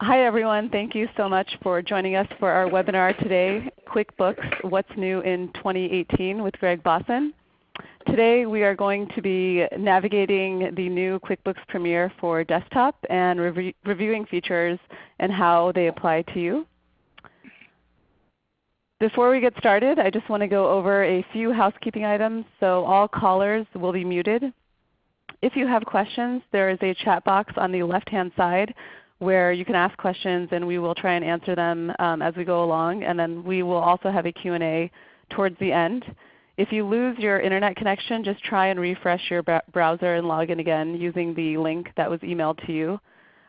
Hi everyone. Thank you so much for joining us for our webinar today, QuickBooks What's New in 2018 with Greg Bossen. Today we are going to be navigating the new QuickBooks Premier for desktop and re reviewing features and how they apply to you. Before we get started, I just want to go over a few housekeeping items. So all callers will be muted. If you have questions, there is a chat box on the left-hand side where you can ask questions and we will try and answer them um, as we go along. And then we will also have a Q&A towards the end. If you lose your Internet connection, just try and refresh your browser and log in again using the link that was emailed to you.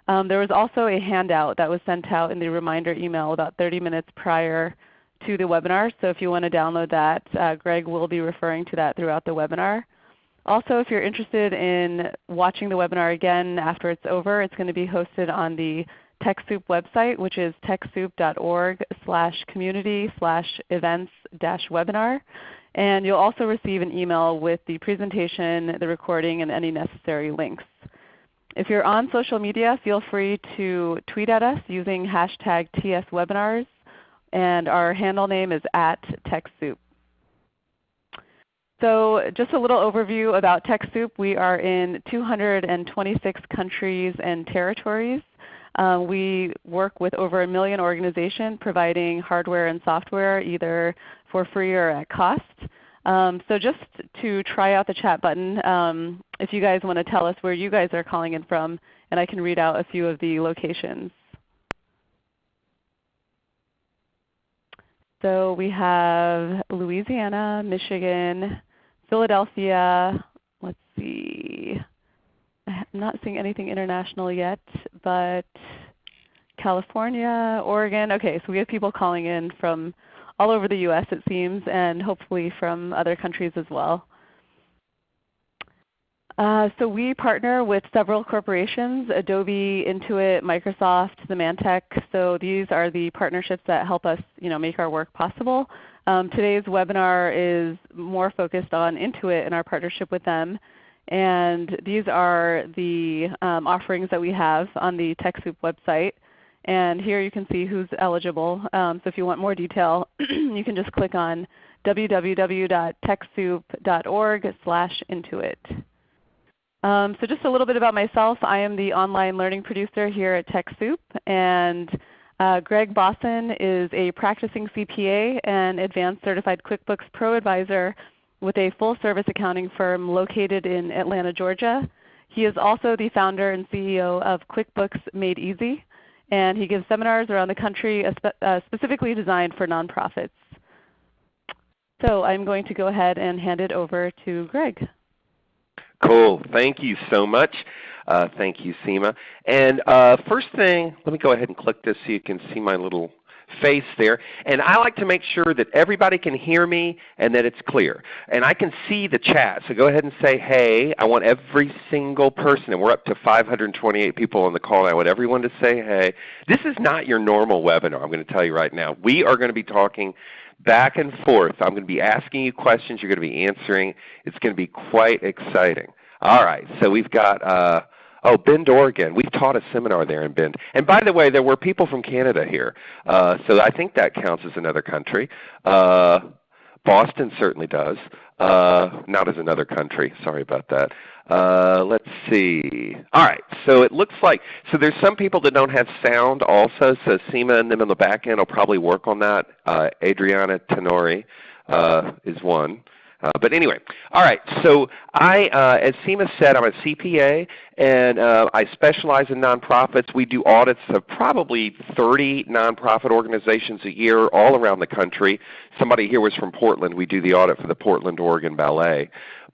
Um, there was also a handout that was sent out in the reminder email about 30 minutes prior to the webinar. So if you want to download that, uh, Greg will be referring to that throughout the webinar. Also, if you're interested in watching the webinar again after it's over, it's going to be hosted on the TechSoup website, which is techsoup.org slash community slash events dash webinar. And you'll also receive an email with the presentation, the recording, and any necessary links. If you're on social media, feel free to tweet at us using hashtag TSWebinars. And our handle name is at TechSoup. So just a little overview about TechSoup. We are in 226 countries and territories. Um, we work with over a million organizations providing hardware and software either for free or at cost. Um, so just to try out the chat button, um, if you guys want to tell us where you guys are calling in from, and I can read out a few of the locations. So we have Louisiana, Michigan, Philadelphia, let's see. I'm not seeing anything international yet, but California, Oregon. Okay, so we have people calling in from all over the U.S. it seems, and hopefully from other countries as well. Uh, so we partner with several corporations, Adobe, Intuit, Microsoft, Symantec. So these are the partnerships that help us you know, make our work possible. Um, today's webinar is more focused on Intuit and our partnership with them. And these are the um, offerings that we have on the TechSoup website. And here you can see who's eligible. Um, so if you want more detail, you can just click on www.techsoup.org slash Intuit. Um, so just a little bit about myself. I am the online learning producer here at TechSoup. And uh, Greg Bossen is a practicing CPA and Advanced Certified QuickBooks Pro Advisor with a full-service accounting firm located in Atlanta, Georgia. He is also the founder and CEO of QuickBooks Made Easy. And he gives seminars around the country uh, specifically designed for nonprofits. So I'm going to go ahead and hand it over to Greg. Cool. Thank you so much. Uh, thank you, Seema. And uh, first thing, let me go ahead and click this so you can see my little face there. And I like to make sure that everybody can hear me and that it's clear. And I can see the chat. So go ahead and say, hey. I want every single person, and we're up to 528 people on the call. I want everyone to say, hey. This is not your normal webinar, I'm going to tell you right now. We are going to be talking back and forth. I'm going to be asking you questions. You're going to be answering. It's going to be quite exciting. All right, so we've got uh, oh Bend, Oregon. We've taught a seminar there in Bend. And by the way, there were people from Canada here, uh, so I think that counts as another country. Uh, Boston certainly does. Uh, not as another country. Sorry about that. Uh, let's see. All right. So it looks like so there's some people that don't have sound also. So Seema and them in the back end will probably work on that. Uh, Adriana Tenori uh, is one. Uh, but anyway, all right. So I, uh, as Seema said, I'm a CPA, and uh, I specialize in nonprofits. We do audits of probably 30 nonprofit organizations a year all around the country. Somebody here was from Portland. We do the audit for the Portland, Oregon Ballet.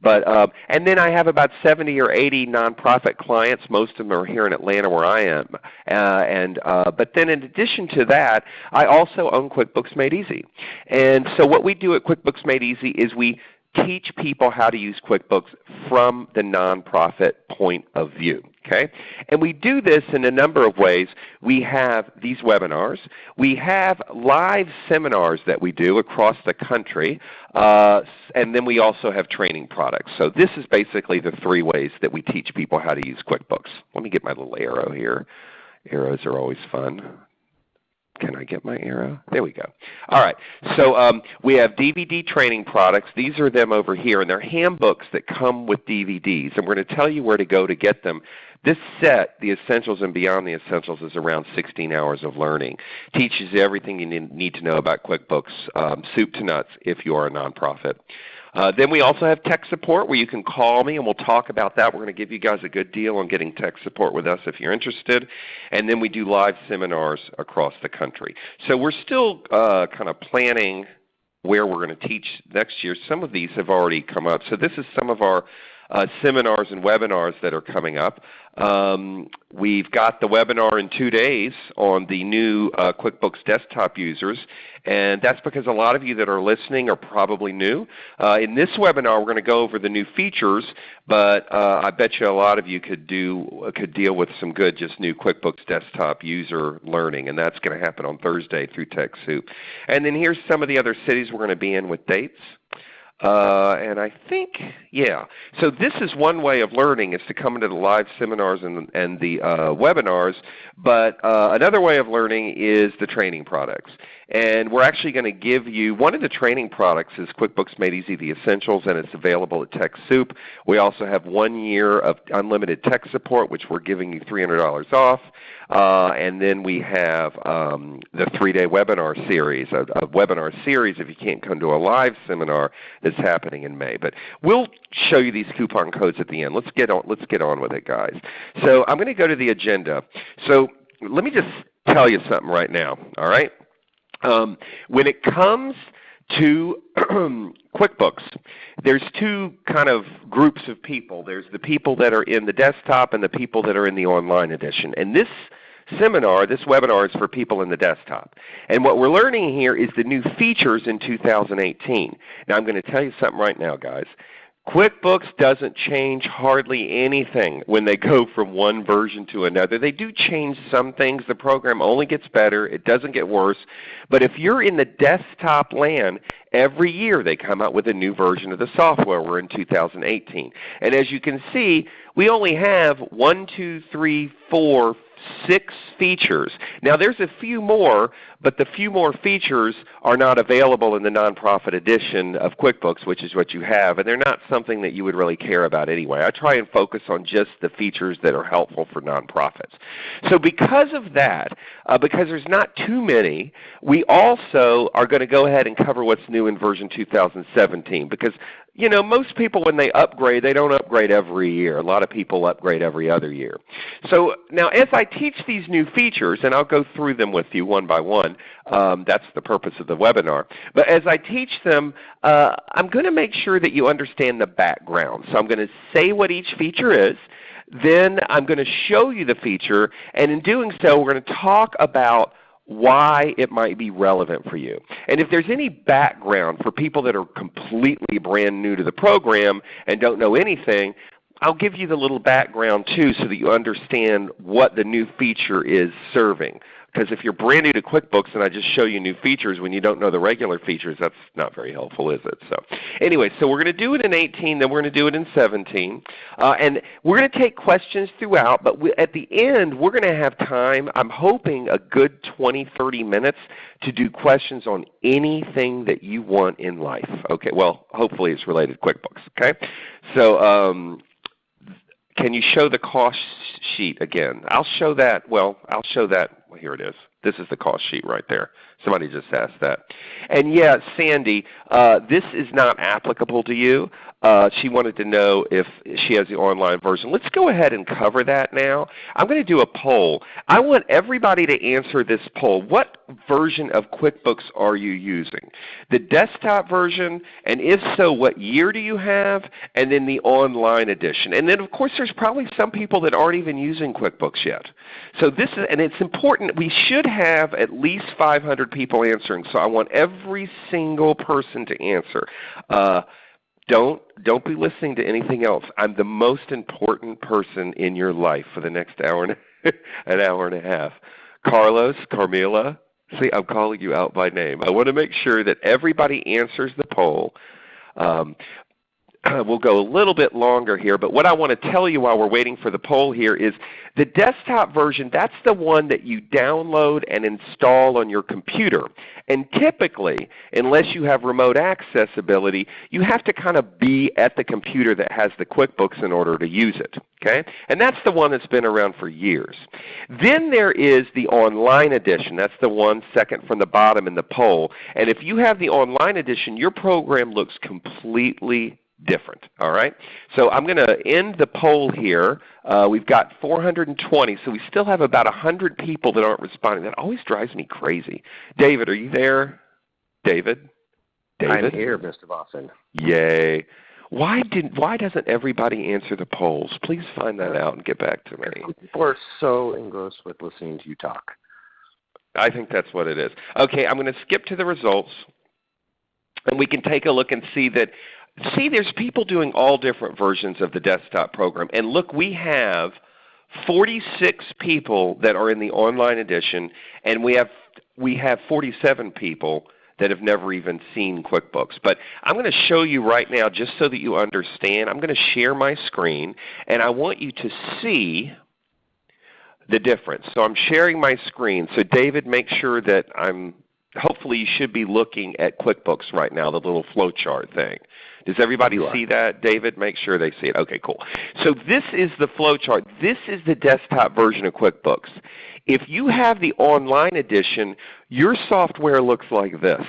But um, and then I have about 70 or 80 nonprofit clients. Most of them are here in Atlanta, where I am. Uh, and uh, but then in addition to that, I also own QuickBooks Made Easy. And so what we do at QuickBooks Made Easy is we teach people how to use QuickBooks from the nonprofit point of view. Okay? And we do this in a number of ways. We have these webinars. We have live seminars that we do across the country. Uh, and then we also have training products. So this is basically the three ways that we teach people how to use QuickBooks. Let me get my little arrow here Arrows are always fun. Can I get my arrow? There we go. All right. So um, we have DVD training products. These are them over here, and they're handbooks that come with DVDs. And we're going to tell you where to go to get them. This set, The Essentials and Beyond the Essentials, is around 16 hours of learning. Teaches you everything you need to know about QuickBooks, um, soup to nuts, if you are a nonprofit. Uh, then we also have tech support where you can call me and we'll talk about that. We're going to give you guys a good deal on getting tech support with us if you're interested. And then we do live seminars across the country. So we're still uh, kind of planning where we're going to teach next year. Some of these have already come up. So this is some of our uh, seminars and webinars that are coming up. Um, we've got the webinar in two days on the new uh, QuickBooks desktop users, and that's because a lot of you that are listening are probably new. Uh, in this webinar, we're going to go over the new features, but uh, I bet you a lot of you could do could deal with some good just new QuickBooks desktop user learning, and that's going to happen on Thursday through TechSoup. And then here's some of the other cities we're going to be in with dates. Uh, and I think, yeah. So this is one way of learning is to come into the live seminars and, and the uh, webinars. But uh, another way of learning is the training products. And we're actually going to give you, one of the training products is QuickBooks Made Easy The Essentials, and it's available at TechSoup. We also have one year of unlimited tech support, which we're giving you $300 off. Uh, and then we have um, the three-day webinar series, a, a, webinar series if you can't come to a live seminar that's happening in May. But we'll show you these coupon codes at the end. Let's get on, let's get on with it, guys. So I'm going to go to the agenda. So let me just tell you something right now, all right? Um, when it comes to QuickBooks, there's two kind of groups of people. There's the people that are in the desktop and the people that are in the online edition. And this seminar, this webinar is for people in the desktop. And what we're learning here is the new features in 2018. Now I'm going to tell you something right now guys. QuickBooks doesn't change hardly anything when they go from one version to another. They do change some things. The program only gets better. It doesn't get worse. But if you're in the desktop land, every year they come out with a new version of the software. We're in 2018. And as you can see, we only have one, two, three, four, six features. Now there's a few more, but the few more features are not available in the nonprofit edition of QuickBooks, which is what you have, and they're not something that you would really care about anyway. I try and focus on just the features that are helpful for nonprofits. So because of that, uh, because there's not too many, we also are going to go ahead and cover what's new in version 2017 because you know, most people when they upgrade, they don't upgrade every year. A lot of people upgrade every other year. So now as I teach these new features, and I'll go through them with you one by one, um, that's the purpose of the webinar. But as I teach them, uh, I'm going to make sure that you understand the background. So I'm going to say what each feature is. Then I'm going to show you the feature, and in doing so we're going to talk about why it might be relevant for you. And if there's any background for people that are completely brand new to the program and don't know anything, I'll give you the little background too so that you understand what the new feature is serving. Because if you're brand new to QuickBooks and I just show you new features when you don't know the regular features, that's not very helpful, is it? So anyway, so we're going to do it in 18, then we're going to do it in 17. Uh, and we're going to take questions throughout, but we, at the end we're going to have time, I'm hoping a good 20, 30 minutes to do questions on anything that you want in life. Okay, well hopefully it's related to QuickBooks. Okay, So um, can you show the cost sheet again? I'll show that, well, I'll show that, well, here it is. This is the cost sheet right there. Somebody just asked that. And yeah, Sandy, uh, this is not applicable to you. Uh, she wanted to know if she has the online version. Let's go ahead and cover that now. I'm going to do a poll. I want everybody to answer this poll. What version of QuickBooks are you using? The desktop version, and if so, what year do you have? And then the online edition. And then of course there's probably some people that aren't even using QuickBooks yet. So this is, and it's important, we should have at least 500 people answering. So I want every single person to answer. Uh, don't don't be listening to anything else. I'm the most important person in your life for the next hour and an hour and a half. Carlos, Carmela, see I'm calling you out by name. I want to make sure that everybody answers the poll. Um, Uh, we'll go a little bit longer here, but what I want to tell you while we're waiting for the poll here is the desktop version, that's the one that you download and install on your computer. And typically, unless you have remote accessibility, you have to kind of be at the computer that has the QuickBooks in order to use it. Okay? And that's the one that's been around for years. Then there is the online edition. That's the one second from the bottom in the poll. And if you have the online edition, your program looks completely different. All right? So I'm going to end the poll here. Uh, we've got 420, so we still have about 100 people that aren't responding. That always drives me crazy. David, are you there? David? David? I'm here, Mr. Bossen. Yay. Why did why doesn't everybody answer the polls? Please find that out and get back to me. People are so engrossed with listening to you talk. I think that's what it is. Okay, I'm going to skip to the results and we can take a look and see that see there's people doing all different versions of the desktop program. And look, we have 46 people that are in the online edition and we have we have 47 people that have never even seen QuickBooks. But I'm going to show you right now just so that you understand. I'm going to share my screen and I want you to see the difference. So I'm sharing my screen. So David, make sure that I'm hopefully you should be looking at QuickBooks right now, the little flowchart thing. Does everybody see that? David, make sure they see it. Okay, cool. So this is the flowchart. This is the desktop version of QuickBooks. If you have the online edition, your software looks like this,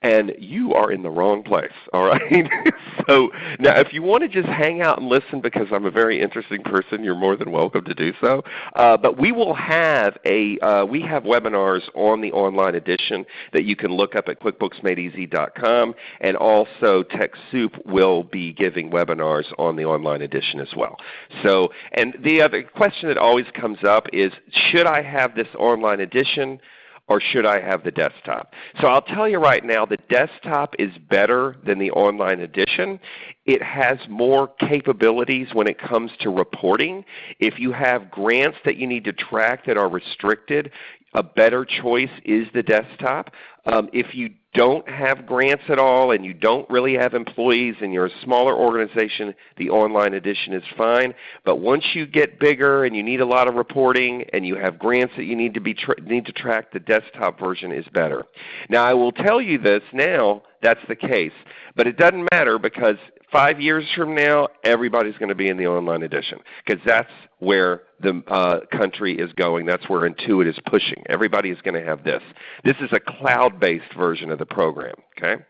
and you are in the wrong place. All right. so now, if you want to just hang out and listen because I'm a very interesting person, you're more than welcome to do so. Uh, but we will have a uh, we have webinars on the online edition that you can look up at QuickBooksMadeEasy.com, and also TechSoup will be giving webinars on the online edition as well. So, and the other question that always comes up is, should I have this online edition? Or should I have the desktop? So I'll tell you right now, the desktop is better than the online edition. It has more capabilities when it comes to reporting. If you have grants that you need to track that are restricted, a better choice is the desktop. Um, if you don't have grants at all and you don't really have employees and you're a smaller organization, the online edition is fine. But once you get bigger and you need a lot of reporting and you have grants that you need to, be need to track, the desktop version is better. Now I will tell you this now, that's the case. But it doesn't matter because five years from now, everybody's going to be in the online edition because that's where the uh, country is going. That's where Intuit is pushing. Everybody is going to have this. This is a cloud-based version of the program. Okay?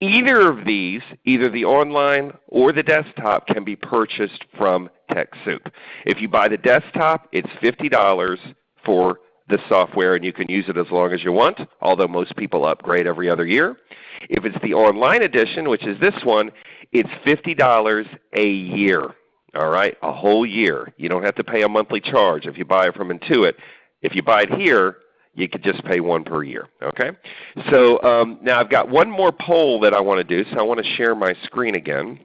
Either of these, either the online or the desktop, can be purchased from TechSoup. If you buy the desktop, it's $50 for the software and you can use it as long as you want, although most people upgrade every other year. If it's the online edition, which is this one, it's $50 a year. All right, a whole year. You don't have to pay a monthly charge if you buy it from Intuit. If you buy it here, you could just pay one per year. Okay. So um, now I've got one more poll that I want to do. So I want to share my screen again.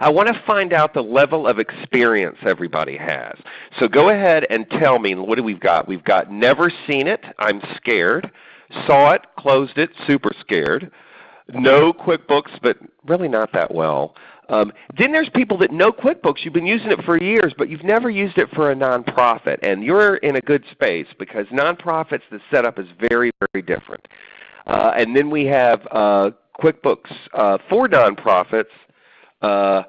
I want to find out the level of experience everybody has. So go ahead and tell me, what do we've got? We've got never seen it, I'm scared. Saw it, closed it, super scared. No QuickBooks, but really not that well. Um, then there's people that know QuickBooks. You've been using it for years, but you've never used it for a nonprofit. And you're in a good space because nonprofits, the setup is very, very different. Uh, and then we have uh, QuickBooks uh, for nonprofits, uh,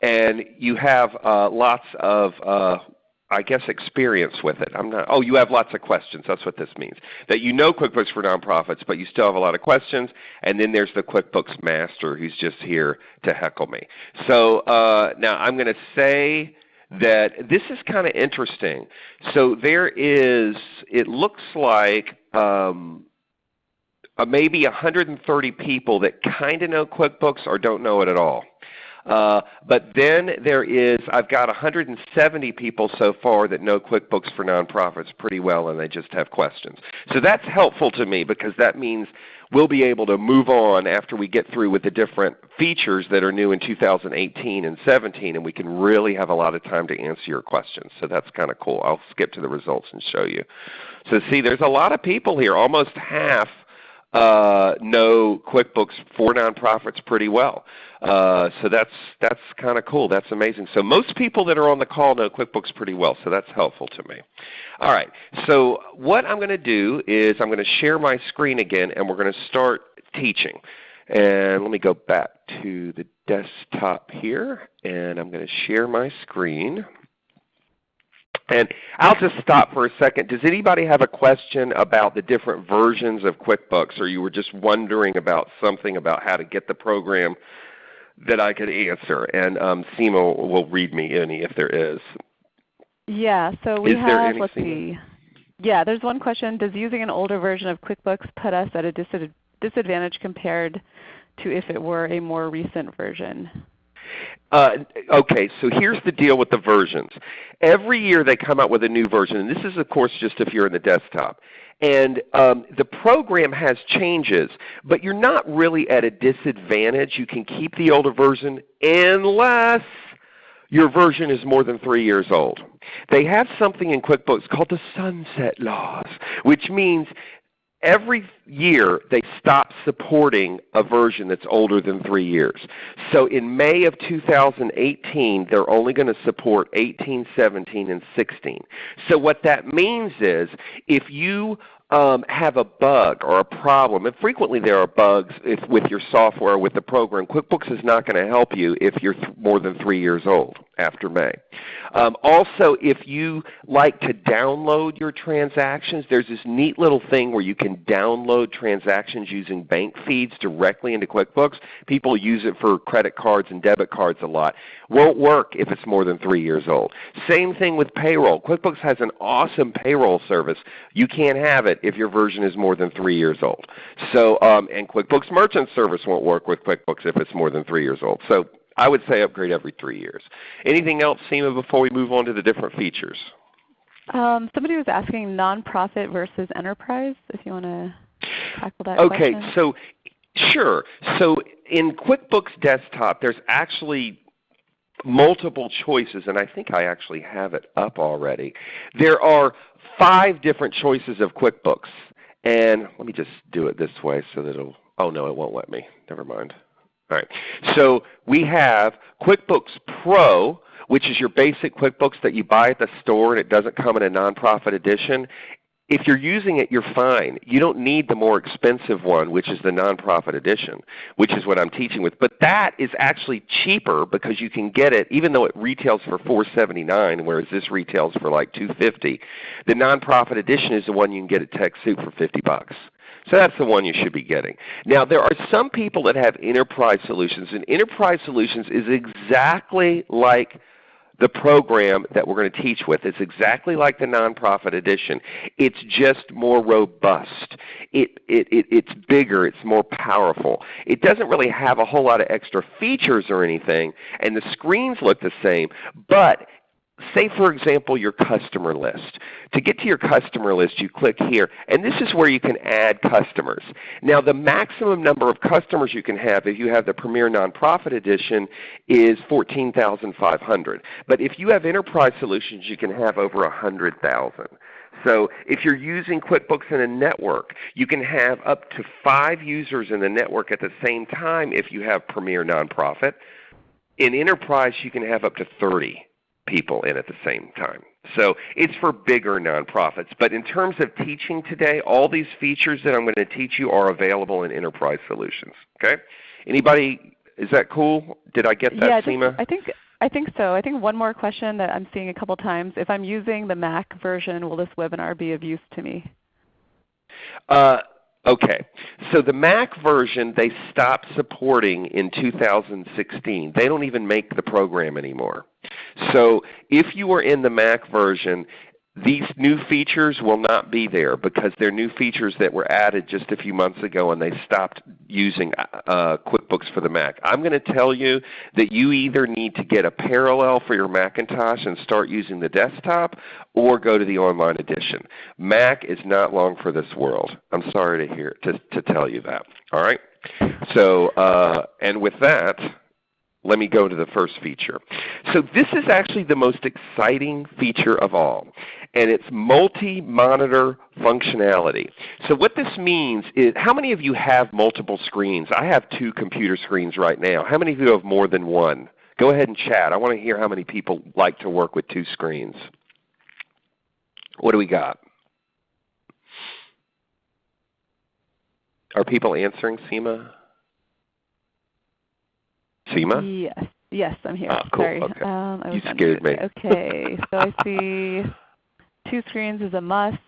and you have uh, lots of uh, I guess experience with it. I'm not. Oh, you have lots of questions. That's what this means. That you know QuickBooks for nonprofits, but you still have a lot of questions. And then there's the QuickBooks Master who's just here to heckle me. So uh, now I'm going to say that this is kind of interesting. So there is. It looks like. Um, uh, maybe 130 people that kind of know QuickBooks or don't know it at all. Uh, but then there is, I've got 170 people so far that know QuickBooks for Nonprofits pretty well and they just have questions. So that's helpful to me because that means we'll be able to move on after we get through with the different features that are new in 2018 and 17 and we can really have a lot of time to answer your questions. So that's kind of cool. I'll skip to the results and show you. So see there's a lot of people here, almost half uh, know QuickBooks for nonprofits pretty well. Uh, so that's that's kind of cool. That's amazing. So most people that are on the call know QuickBooks pretty well. So that's helpful to me. All right. So what I'm going to do is I'm going to share my screen again, and we're going to start teaching. And let me go back to the desktop here, and I'm going to share my screen. And I'll just stop for a second. Does anybody have a question about the different versions of QuickBooks, or you were just wondering about something about how to get the program that I could answer? And um, Seema will read me any if there is. Yeah, so we is have, let's see. Yeah, there's one question. Does using an older version of QuickBooks put us at a disadvantage compared to if it were a more recent version? Uh, okay, so here's the deal with the versions. Every year they come out with a new version, and this is of course just if you're in the desktop. And um, the program has changes, but you're not really at a disadvantage. You can keep the older version unless your version is more than 3 years old. They have something in QuickBooks called the sunset laws, which means every year they stop supporting a version that's older than 3 years. So in May of 2018 they're only going to support 18, 17, and 16. So what that means is if you um, have a bug or a problem, and frequently there are bugs with your software with the program, QuickBooks is not going to help you if you're more than 3 years old after May. Um, also, if you like to download your transactions, there's this neat little thing where you can download transactions using bank feeds directly into QuickBooks. People use it for credit cards and debit cards a lot. Won't work if it's more than 3 years old. Same thing with payroll. QuickBooks has an awesome payroll service. You can't have it if your version is more than 3 years old. So, um, and QuickBooks Merchant Service won't work with QuickBooks if it's more than 3 years old. So I would say upgrade every 3 years. Anything else, Seema, before we move on to the different features? Um, somebody was asking nonprofit versus enterprise, if you want to tackle that okay, question. so sure. So in QuickBooks Desktop, there's actually multiple choices, and I think I actually have it up already. There are five different choices of QuickBooks. And let me just do it this way so that it'll, oh no, it won't let me. Never mind. All right. So we have QuickBooks Pro, which is your basic QuickBooks that you buy at the store and it doesn't come in a nonprofit edition if you're using it, you're fine. You don't need the more expensive one, which is the nonprofit edition, which is what I'm teaching with. But that is actually cheaper because you can get it, even though it retails for 479, whereas this retails for like 250. The nonprofit edition is the one you can get at TechSoup for 50 bucks. So that's the one you should be getting. Now there are some people that have enterprise solutions, and enterprise solutions is exactly like the program that we're going to teach with. It's exactly like the nonprofit edition. It's just more robust. It, it, it, it's bigger. It's more powerful. It doesn't really have a whole lot of extra features or anything, and the screens look the same, but say for example your customer list. To get to your customer list you click here and this is where you can add customers. Now the maximum number of customers you can have if you have the Premier Nonprofit Edition is 14,500. But if you have enterprise solutions you can have over 100,000. So if you're using QuickBooks in a network, you can have up to 5 users in the network at the same time if you have Premier Nonprofit. In enterprise you can have up to 30 people in at the same time. So it's for bigger nonprofits. But in terms of teaching today, all these features that I'm going to teach you are available in Enterprise Solutions. Okay? Anybody, is that cool? Did I get that, yeah, I think, Seema? I think, I think so. I think one more question that I'm seeing a couple times. If I'm using the Mac version, will this webinar be of use to me? Uh, Okay, so the Mac version they stopped supporting in 2016. They don't even make the program anymore. So if you are in the Mac version, these new features will not be there because they're new features that were added just a few months ago and they stopped using uh, QuickBooks for the Mac. I'm going to tell you that you either need to get a parallel for your Macintosh and start using the desktop or go to the online edition. Mac is not long for this world. I'm sorry to hear to, to tell you that. All right? So, uh, and with that, let me go to the first feature. So this is actually the most exciting feature of all. And it's multi-monitor functionality. So what this means is, how many of you have multiple screens? I have two computer screens right now. How many of you have more than one? Go ahead and chat. I want to hear how many people like to work with two screens. What do we got? Are people answering, Seema? Seema? Yes. Yes, I'm here. Ah, cool. Sorry. Okay. Um, I You scared me. Okay. so I see two screens is a must.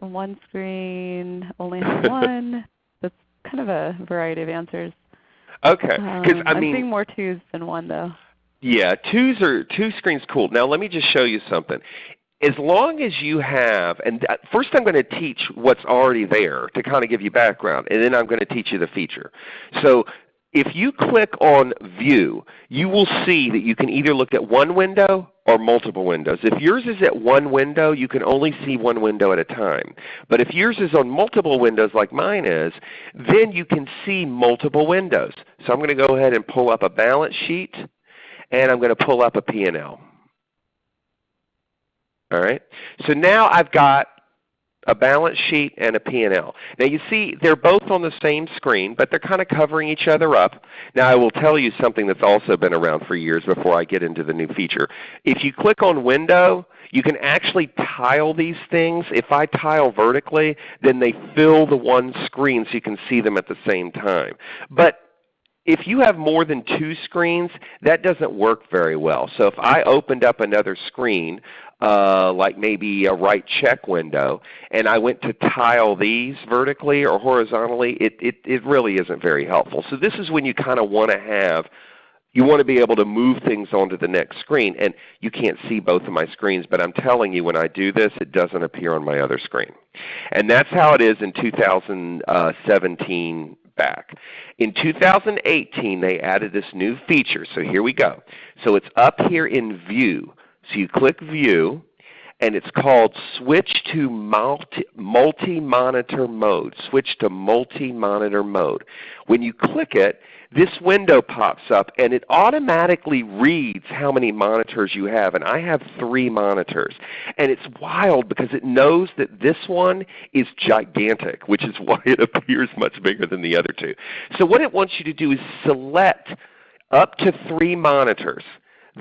One screen only has one. That's kind of a variety of answers. Okay. Because Um, I I'm mean, seeing more twos than one though. Yeah, twos are two screens cool. Now let me just show you something. As long as you have, and first I'm going to teach what's already there to kind of give you background, and then I'm going to teach you the feature. So if you click on View, you will see that you can either look at one window or multiple windows. If yours is at one window, you can only see one window at a time. But if yours is on multiple windows like mine is, then you can see multiple windows. So I'm going to go ahead and pull up a balance sheet and I'm going to pull up a P&L. All right. So now I've got a balance sheet and a P&L. Now you see they're both on the same screen, but they're kind of covering each other up. Now I will tell you something that's also been around for years before I get into the new feature. If you click on Window, you can actually tile these things. If I tile vertically, then they fill the one screen so you can see them at the same time. But if you have more than two screens, that doesn't work very well. So if I opened up another screen, uh, like maybe a write check window, and I went to tile these vertically or horizontally, it, it, it really isn't very helpful. So this is when you kind of want to have you want to be able to move things onto the next screen. And you can't see both of my screens, but I'm telling you when I do this, it doesn't appear on my other screen. And that's how it is in 2017 back. In 2018, they added this new feature. So here we go. So it's up here in View. So you click View, and it's called Switch to Multi-Monitor Mode. Switch to Multi-Monitor Mode. When you click it, this window pops up and it automatically reads how many monitors you have. And I have three monitors. And it's wild because it knows that this one is gigantic, which is why it appears much bigger than the other two. So what it wants you to do is select up to three monitors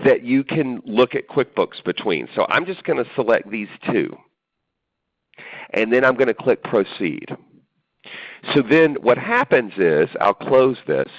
that you can look at QuickBooks between. So I'm just going to select these two. And then I'm going to click Proceed. So then what happens is, I'll close this.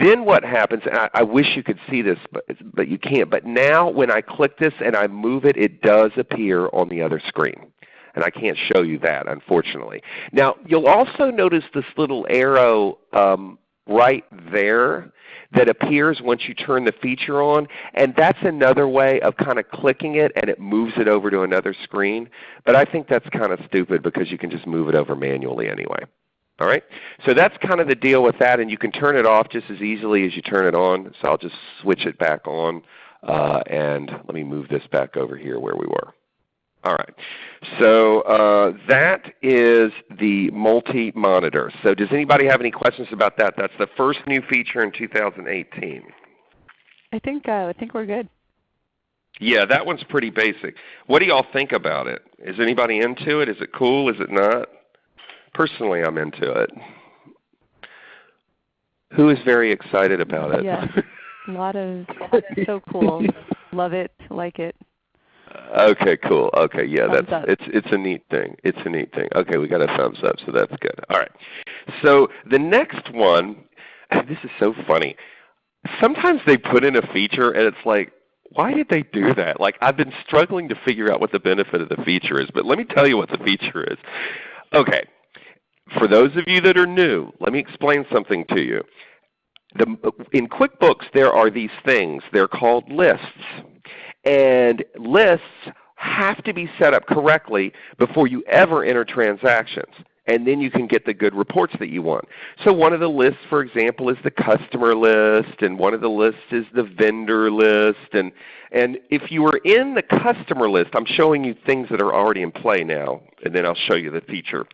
Then what happens, and I, I wish you could see this, but, but you can't. But now when I click this and I move it, it does appear on the other screen. And I can't show you that, unfortunately. Now you'll also notice this little arrow um, right there that appears once you turn the feature on. And that's another way of kind of clicking it and it moves it over to another screen. But I think that's kind of stupid because you can just move it over manually anyway. All right? So that's kind of the deal with that, and you can turn it off just as easily as you turn it on. So I'll just switch it back on, uh, and let me move this back over here where we were. All right. So uh, that is the multi-monitor. So does anybody have any questions about that? That's the first new feature in 2018. I think uh, I think we're good. Yeah, that one's pretty basic. What do y'all think about it? Is anybody into it? Is it cool? Is it not? Personally, I'm into it. Who is very excited about it? Yes. A lot of so cool. Love it. Like it. Okay, cool. Okay, yeah, Thumbs that's up. it's it's a neat thing. It's a neat thing. Okay, we got a thumbs up, so that's good. All right. So the next one, this is so funny. Sometimes they put in a feature and it's like, why did they do that? Like I've been struggling to figure out what the benefit of the feature is, but let me tell you what the feature is. Okay. For those of you that are new, let me explain something to you. The, in QuickBooks, there are these things. They're called lists. And lists have to be set up correctly before you ever enter transactions. And then you can get the good reports that you want. So one of the lists, for example, is the customer list, and one of the lists is the vendor list. And, and if you were in the customer list, I'm showing you things that are already in play now, and then I'll show you the feature.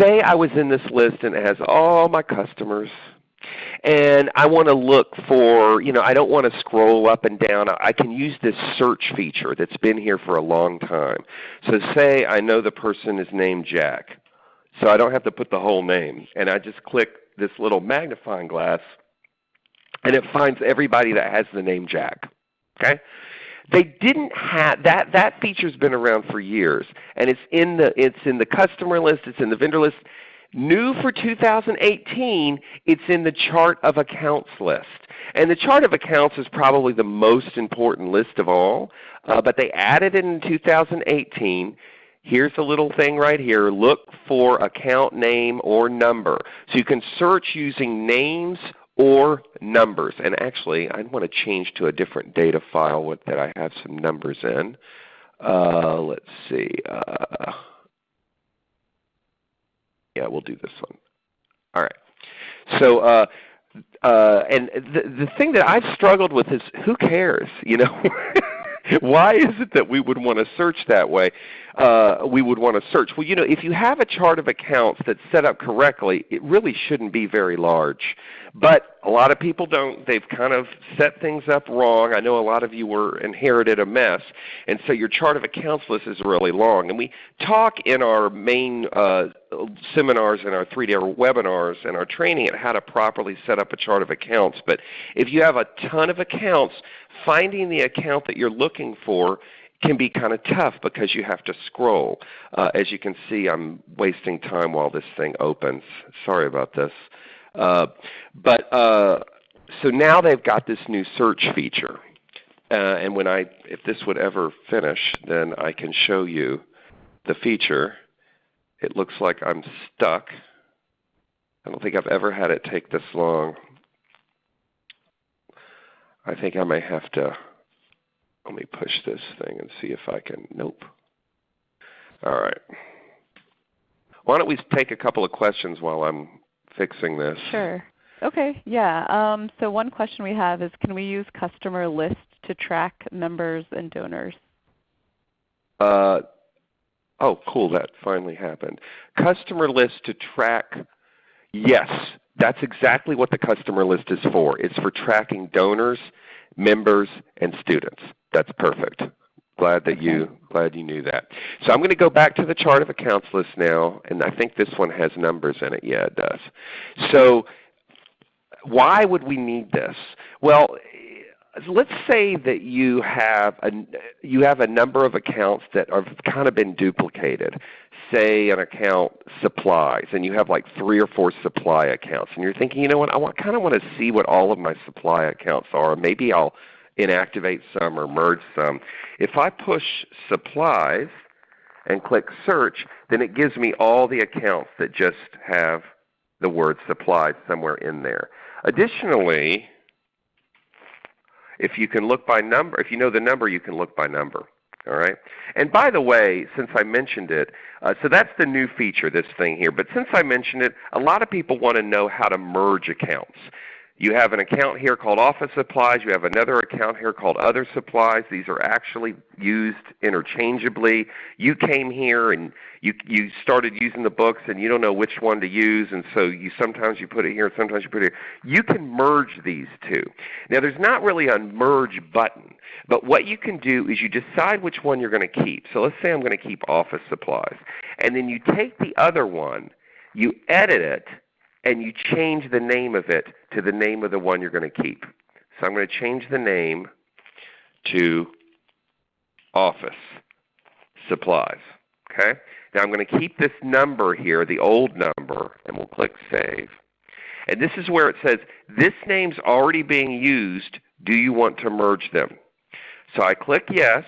Say I was in this list and it has all my customers, and I want to look for, you know, I don't want to scroll up and down. I can use this search feature that's been here for a long time. So say I know the person is named Jack. So I don't have to put the whole name. And I just click this little magnifying glass and it finds everybody that has the name Jack. Okay? They didn't have that that feature's been around for years and it's in the it's in the customer list, it's in the vendor list. New for 2018, it's in the chart of accounts list. And the chart of accounts is probably the most important list of all, uh, but they added it in 2018. Here's a little thing right here. Look for account name or number. So you can search using names or numbers. And actually, I want to change to a different data file that I have some numbers in. Uh, let's see. Uh, yeah, we'll do this one. All right. So, uh, uh, and the the thing that I've struggled with is who cares? You know, why is it that we would want to search that way? Uh, we would want to search. Well, you know, if you have a chart of accounts that's set up correctly, it really shouldn't be very large. But a lot of people don't. They've kind of set things up wrong. I know a lot of you were inherited a mess, and so your chart of accounts list is really long. And we talk in our main uh, seminars and our three-day webinars and our training at how to properly set up a chart of accounts. But if you have a ton of accounts, finding the account that you're looking for can be kind of tough because you have to scroll. Uh, as you can see, I'm wasting time while this thing opens. Sorry about this. Uh, but uh, so now they've got this new search feature. Uh, and when I, if this would ever finish, then I can show you the feature. It looks like I'm stuck. I don't think I've ever had it take this long. I think I may have to, let me push this thing and see if I can, nope. All right. Why don't we take a couple of questions while I'm fixing this. Sure. Okay, yeah. Um, so one question we have is can we use customer list to track members and donors? Uh, oh, cool. That finally happened. Customer list to track, yes. That's exactly what the customer list is for. It's for tracking donors, members, and students. That's perfect. Glad that you glad you knew that. So I'm going to go back to the chart of accounts list now, and I think this one has numbers in it. Yeah, it does. So why would we need this? Well, let's say that you have a you have a number of accounts that have kind of been duplicated. Say an account supplies, and you have like three or four supply accounts, and you're thinking, you know what, I want, kind of want to see what all of my supply accounts are. Maybe I'll inactivate some or merge some. If I push supplies and click search, then it gives me all the accounts that just have the word supplies somewhere in there. Additionally, if you can look by number, if you know the number, you can look by number. All right. And by the way, since I mentioned it, uh, so that's the new feature, this thing here. But since I mentioned it, a lot of people want to know how to merge accounts. You have an account here called office supplies. You have another account here called other supplies. These are actually used interchangeably. You came here and you, you started using the books and you don't know which one to use and so you sometimes you put it here and sometimes you put it here. You can merge these two. Now there's not really a merge button, but what you can do is you decide which one you're going to keep. So let's say I'm going to keep office supplies. And then you take the other one, you edit it, and you change the name of it to the name of the one you're going to keep. So I'm going to change the name to office supplies. Okay? Now I'm going to keep this number here, the old number, and we'll click Save. And this is where it says, this name's already being used. Do you want to merge them? So I click Yes,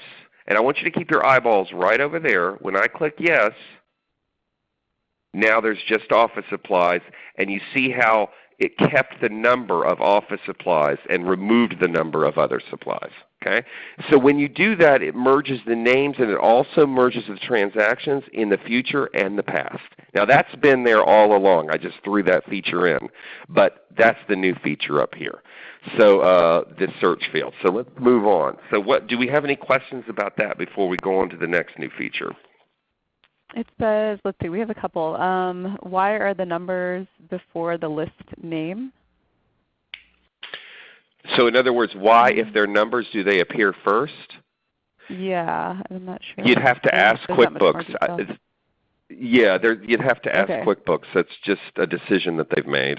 and I want you to keep your eyeballs right over there. When I click Yes, now there's just office supplies, and you see how it kept the number of office supplies and removed the number of other supplies. Okay? So when you do that, it merges the names and it also merges the transactions in the future and the past. Now that's been there all along. I just threw that feature in. But that's the new feature up here. So uh, this search field. So let's move on. So what, do we have any questions about that before we go on to the next new feature? It says, let's see, we have a couple. Um, why are the numbers before the list name? So in other words, why, if they're numbers, do they appear first? Yeah, I'm not sure. You'd have to ask there's that much more QuickBooks. I- Yeah, there, you'd have to ask Okay. QuickBooks. That's just a decision that they've made.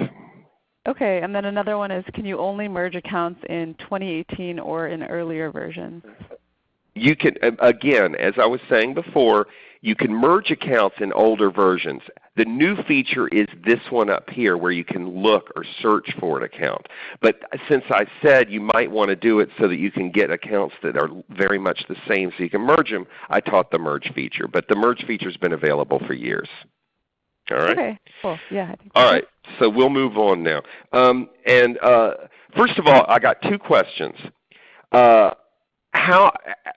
Okay, and then another one is can you only merge accounts in 2018 or in earlier versions? You can, again, as I was saying before, you can merge accounts in older versions. The new feature is this one up here where you can look or search for an account. But since I said you might want to do it so that you can get accounts that are very much the same so you can merge them, I taught the merge feature. But the merge feature has been available for years. All right? Okay, cool. Yeah, All so. so we'll move on now. Um, and uh, first of all, I got two questions. Uh, how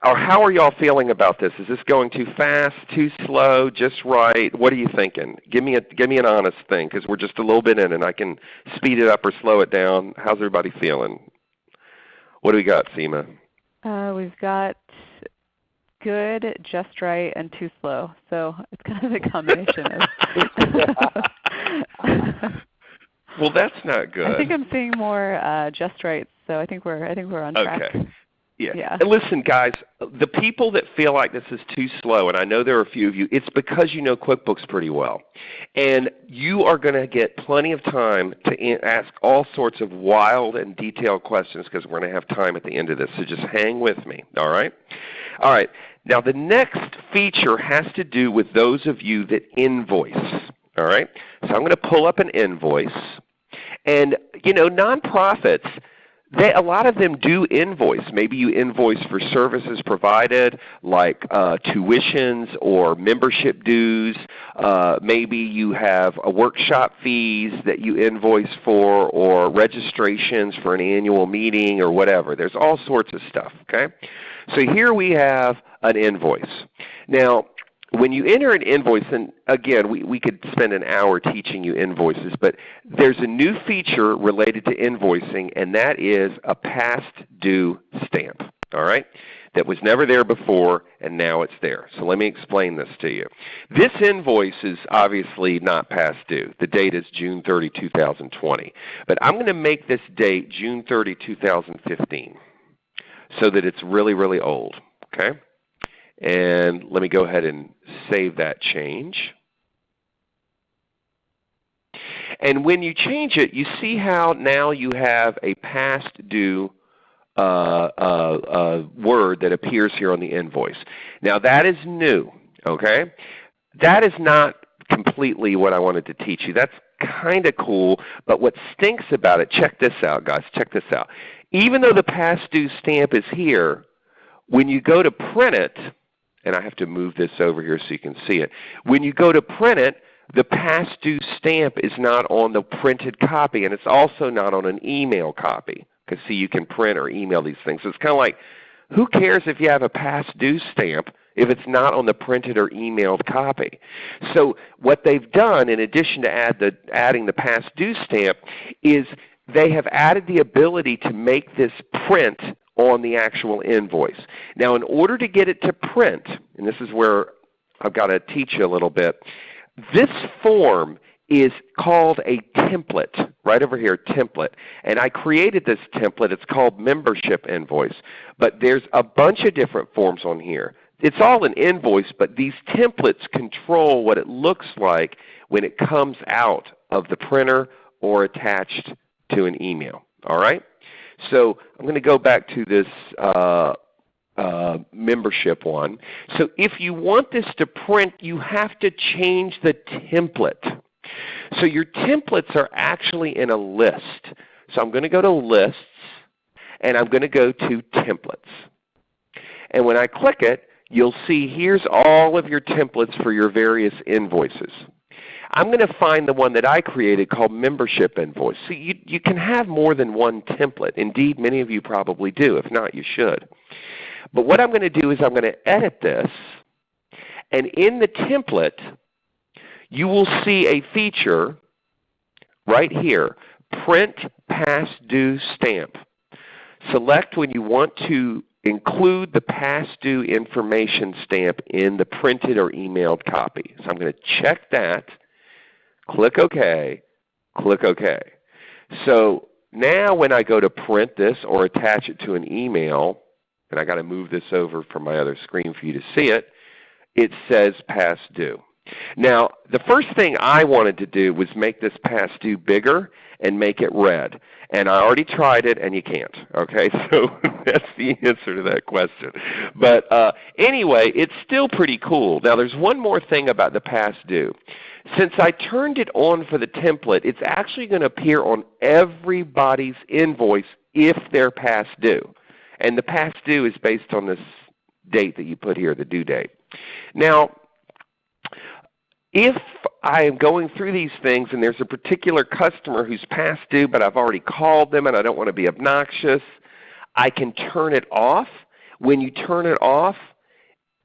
or how are y'all feeling about this? Is this going too fast, too slow, just right? What are you thinking? Give me a give me an honest thing because we're just a little bit in, and I can speed it up or slow it down. How's everybody feeling? What do we got, Seema? Uh, we've got good, just right, and too slow. So it's kind of a combination of. Well, that's not good. I think I'm seeing more uh, just right. So I think we're I think we're on track. Okay. Yeah. Yeah. And listen, guys, the people that feel like this is too slow, and I know there are a few of you, it's because you know QuickBooks pretty well. And you are going to get plenty of time to ask all sorts of wild and detailed questions because we're going to have time at the end of this. So just hang with me, all right? All right. Now the next feature has to do with those of you that invoice, all right? So I'm going to pull up an invoice. And you know, nonprofits, they, a lot of them do invoice. Maybe you invoice for services provided like uh, tuitions or membership dues. Uh, maybe you have a workshop fees that you invoice for or registrations for an annual meeting or whatever. There's all sorts of stuff. Okay? So here we have an invoice. Now, when you enter an invoice, and again, we, we could spend an hour teaching you invoices, but there's a new feature related to invoicing, and that is a past due stamp. All right? That was never there before, and now it's there. So let me explain this to you. This invoice is obviously not past due. The date is June 30, 2020. But I'm going to make this date June 30, 2015 so that it's really, really old. Okay? And let me go ahead and save that change. And when you change it, you see how now you have a past due uh, uh, uh, word that appears here on the invoice. Now that is new. Okay? That is not completely what I wanted to teach you. That's kind of cool, but what stinks about it, check this out guys, check this out. Even though the past due stamp is here, when you go to print it, and I have to move this over here so you can see it. When you go to print it, the past due stamp is not on the printed copy, and it's also not on an email copy. Because see, you can print or email these things. So it's kind of like, who cares if you have a past due stamp if it's not on the printed or emailed copy? So what they've done, in addition to add the, adding the past due stamp, is they have added the ability to make this print on the actual invoice. Now in order to get it to print, and this is where I've got to teach you a little bit, this form is called a template, right over here, template. And I created this template. It's called membership invoice. But there's a bunch of different forms on here. It's all an invoice, but these templates control what it looks like when it comes out of the printer or attached to an email. All right? So I'm going to go back to this uh, uh, membership one. So if you want this to print, you have to change the template. So your templates are actually in a list. So I'm going to go to Lists, and I'm going to go to Templates. And when I click it, you'll see here's all of your templates for your various invoices. I'm going to find the one that I created called Membership Invoice. So you, you can have more than one template. Indeed, many of you probably do. If not, you should. But what I'm going to do is I'm going to edit this, and in the template, you will see a feature right here, Print Past Due Stamp. Select when you want to include the past due information stamp in the printed or emailed copy. So I'm going to check that, click OK, click OK. So now when I go to print this or attach it to an email, and I got to move this over from my other screen for you to see it, it says past due. Now, the first thing I wanted to do was make this past due bigger and make it red. And I already tried it, and you can't. Okay, so that's the answer to that question. But uh, anyway, it's still pretty cool. Now, there's one more thing about the past due. Since I turned it on for the template, it's actually going to appear on everybody's invoice if they're past due. And the past due is based on this date that you put here, the due date. Now, if I am going through these things and there's a particular customer who's past due but I've already called them and I don't want to be obnoxious, I can turn it off. When you turn it off,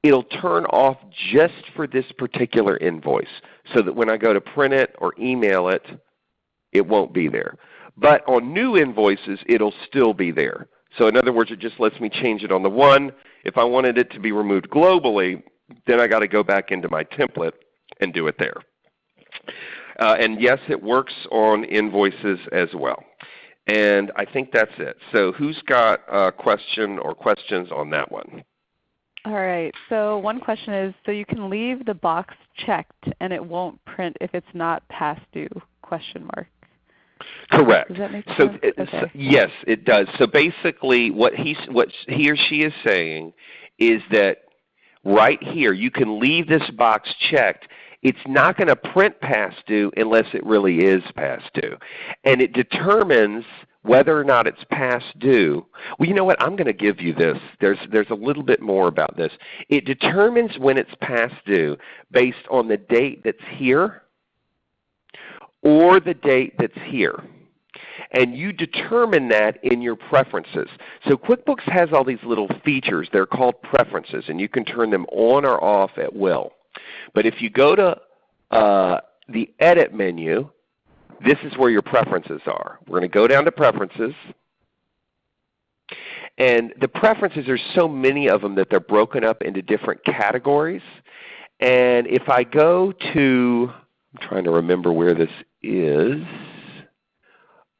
it'll turn off just for this particular invoice so that when I go to print it or email it, it won't be there. But on new invoices, it'll still be there. So in other words, it just lets me change it on the one. If I wanted it to be removed globally, then I got to go back into my template and do it there. Uh, and yes, it works on invoices as well. And I think that's it. So who's got a question or questions on that one? All right. So one question is, so you can leave the box checked and it won't print if it's not past due? Question mark. Correct. Does that make so, sense? it, okay. so yes, it does. So basically, what he what he or she is saying is that right here you can leave this box checked. It's not going to print past due unless it really is past due, and it determines whether or not it's past due. Well, you know what? I'm going to give you this. There's, there's a little bit more about this. It determines when it's past due based on the date that's here or the date that's here. And you determine that in your preferences. So QuickBooks has all these little features. They're called preferences, and you can turn them on or off at will. But if you go to uh, the Edit menu, this is where your preferences are. We're going to go down to Preferences. And the preferences, there's so many of them that they're broken up into different categories. And if I go to, I'm trying to remember where this is.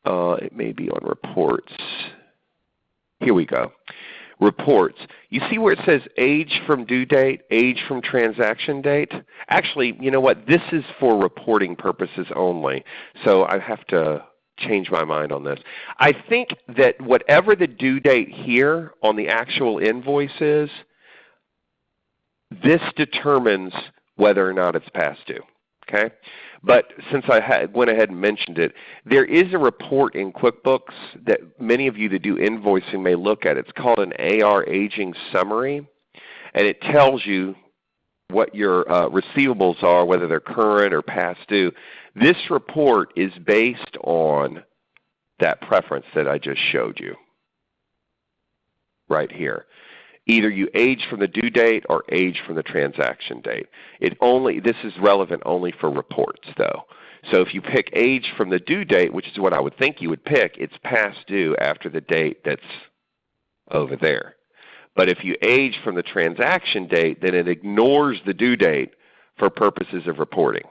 Uh, it may be on Reports. Here we go. Reports. You see where it says age from due date, age from transaction date? Actually, you know what? This is for reporting purposes only. So I have to change my mind on this. I think that whatever the due date here on the actual invoice is, this determines whether or not it's past due. Okay? But since I went ahead and mentioned it, there is a report in QuickBooks that many of you that do invoicing may look at. It's called an AR Aging Summary, and it tells you what your uh, receivables are, whether they're current or past due. This report is based on that preference that I just showed you right here either you age from the due date or age from the transaction date. It only, this is relevant only for reports though. So if you pick age from the due date, which is what I would think you would pick, it's past due after the date that's over there. But if you age from the transaction date, then it ignores the due date for purposes of reporting.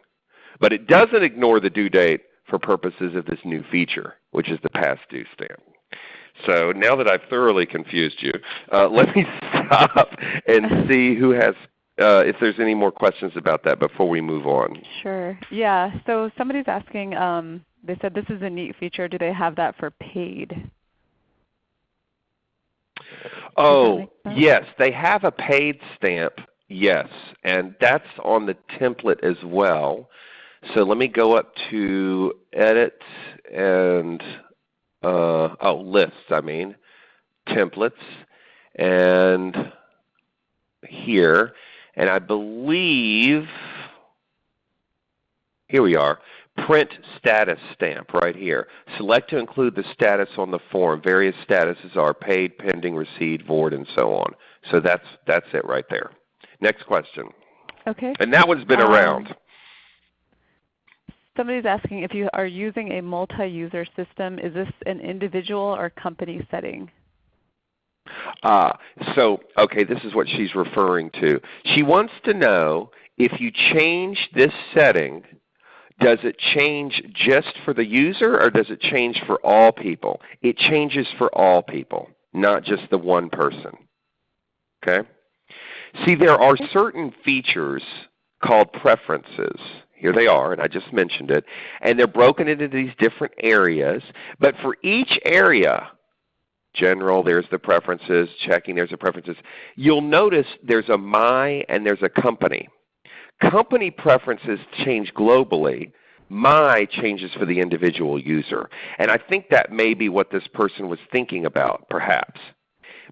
But it doesn't ignore the due date for purposes of this new feature, which is the past due stamp. So now that I've thoroughly confused you, uh, let me stop and see who has, uh, if there's any more questions about that before we move on. Sure. Yeah. So somebody's asking, um, they said this is a neat feature. Do they have that for paid? Oh, yes. They have a paid stamp, yes. And that's on the template as well. So let me go up to Edit and uh, oh, lists, I mean, templates, and here, and I believe, here we are, print status stamp right here. Select to include the status on the form. Various statuses are paid, pending, received, void, and so on. So that's, that's it right there. Next question. Okay. And that one's been Um, around. Somebody's asking if you are using a multi-user system, is this an individual or company setting? Ah, so okay, this is what she's referring to. She wants to know if you change this setting, does it change just for the user or does it change for all people? It changes for all people, not just the one person. Okay? See, there are certain features called preferences. Here they are, and I just mentioned it. And they're broken into these different areas. But for each area, general, there's the preferences, checking, there's the preferences. You'll notice there's a my and there's a company. Company preferences change globally. My changes for the individual user. And I think that may be what this person was thinking about, perhaps.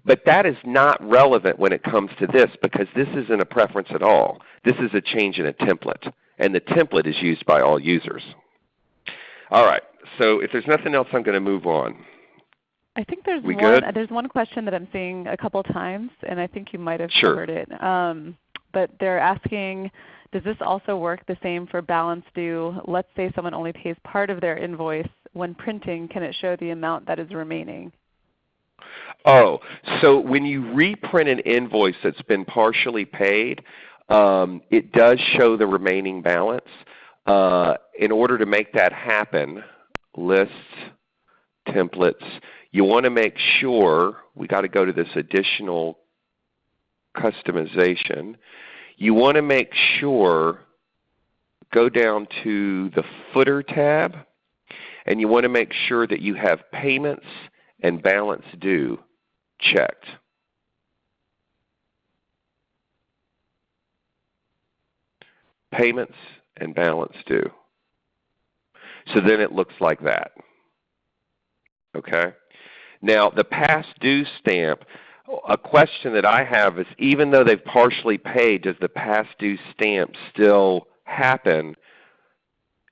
But that is not relevant when it comes to this because this isn't a preference at all. This is a change in a template. And the template is used by all users. All right. So if there's nothing else, I'm going to move on. I think there's we one. Good? There's one question that I'm seeing a couple times, and I think you might have sure. covered it. Um, but they're asking, does this also work the same for balance due? Let's say someone only pays part of their invoice. When printing, can it show the amount that is remaining? Oh, so when you reprint an invoice that's been partially paid, um, it does show the remaining balance. Uh, in order to make that happen, lists, templates, you want to make sure, we got to go to this additional customization. You want to make sure, go down to the footer tab, and you want to make sure that you have payments and balance due checked. Payments and balance due. So then it looks like that. Okay? Now the past due stamp, a question that I have is even though they've partially paid, does the past due stamp still happen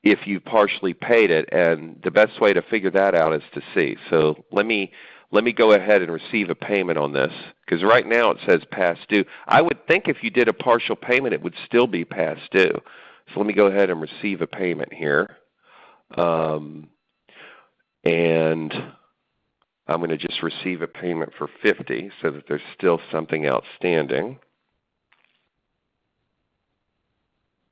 if you partially paid it? And the best way to figure that out is to see. So let me let me go ahead and receive a payment on this because right now it says past due. I would think if you did a partial payment it would still be past due. So let me go ahead and receive a payment here. Um, and I'm going to just receive a payment for 50 so that there's still something outstanding.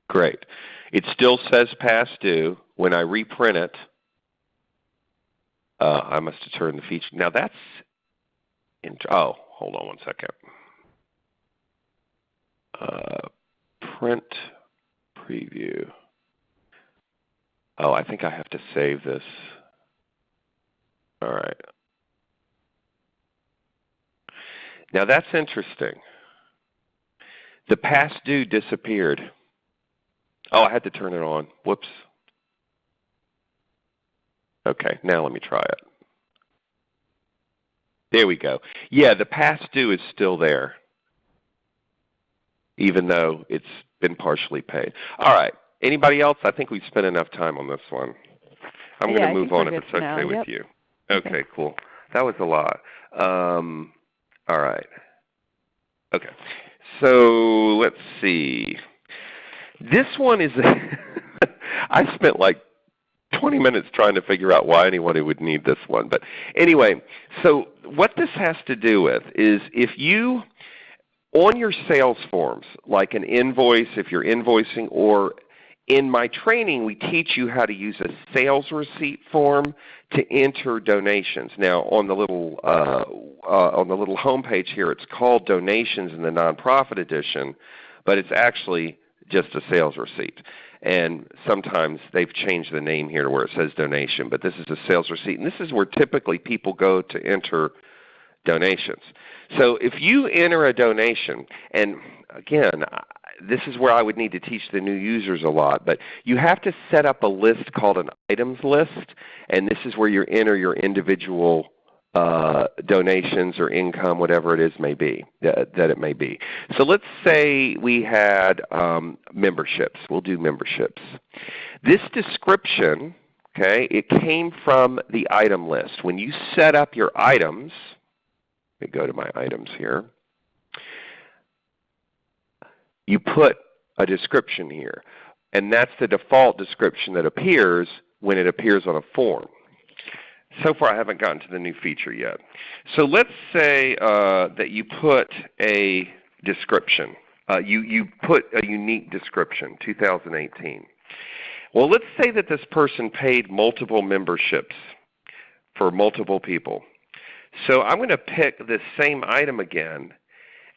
Great. It still says past due. When I reprint it, uh, I must have turned the feature. Now that's, oh, hold on one second. Uh, print preview. Oh, I think I have to save this. All right. Now that's interesting. The past due disappeared. Oh, I had to turn it on. Whoops. Okay, now let me try it. There we go. Yeah, the past due is still there, even though it's been partially paid. All right. Anybody else? I think we've spent enough time on this one. I'm yeah, going to move on if it's okay now. with yep. you. Okay, okay, cool. That was a lot. Um, all right. Okay. So let's see. This one is, I spent like 20 minutes trying to figure out why anyone would need this one. But anyway, so what this has to do with is if you, on your sales forms, like an invoice, if you're invoicing, or in my training we teach you how to use a sales receipt form to enter donations. Now on the little uh, uh, on the little homepage here, it's called Donations in the Nonprofit Edition, but it's actually just a sales receipt. And sometimes they've changed the name here to where it says donation, but this is a sales receipt, and this is where typically people go to enter donations. So if you enter a donation, and again, this is where I would need to teach the new users a lot, but you have to set up a list called an items list, and this is where you enter your individual uh, donations or income, whatever it is may be that, that, it may be. So let's say we had um, memberships. We'll do memberships. This description, okay, it came from the item list. When you set up your items, let me go to my items here you put a description here. And that's the default description that appears when it appears on a form. So far I haven't gotten to the new feature yet. So let's say uh, that you put a description. Uh, you, you put a unique description, 2018. Well, let's say that this person paid multiple memberships for multiple people. So I'm going to pick this same item again,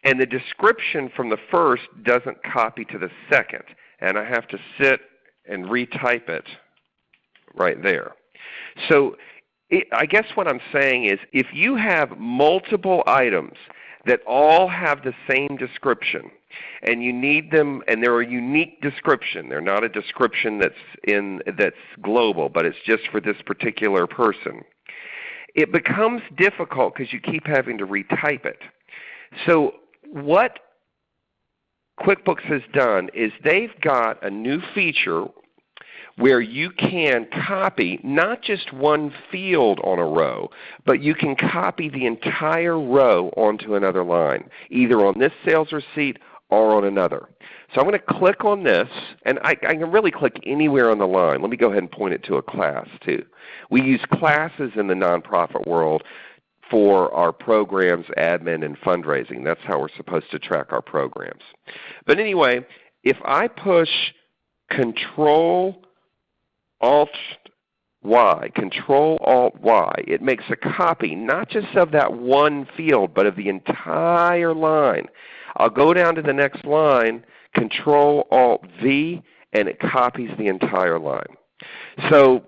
and the description from the first doesn't copy to the second, and I have to sit and retype it right there. So I guess what I'm saying is if you have multiple items that all have the same description, and you need them, and they're a unique description. They're not a description that's in that's global, but it's just for this particular person. It becomes difficult because you keep having to retype it. So what QuickBooks has done is they've got a new feature where you can copy not just one field on a row, but you can copy the entire row onto another line, either on this sales receipt or on another. So I'm going to click on this, and I, I, can really click anywhere on the line. Let me go ahead and point it to a class too. We use classes in the nonprofit world for our programs, admin, and fundraising. That's how we're supposed to track our programs. But anyway, if I push Control Alt Y, Control Alt Y, it makes a copy not just of that one field, but of the entire line. I'll go down to the next line, Control Alt V, and it copies the entire line. So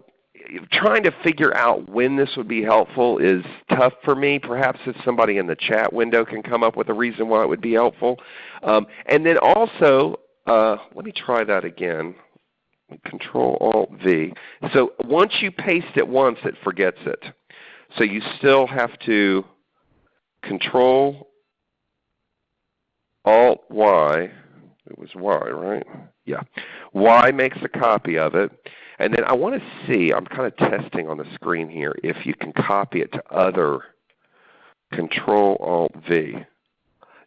trying to figure out when this would be helpful is tough for me. Perhaps if somebody in the chat window can come up with a reason why it would be helpful. Um, and then also, uh, let me try that again. Control Alt V. So once you paste it once, it forgets it. So you still have to Control Alt Y. It was Y, right? Yeah. Y makes a copy of it. And then I want to see, I'm kind of testing on the screen here, if you can copy it to other Control Alt V.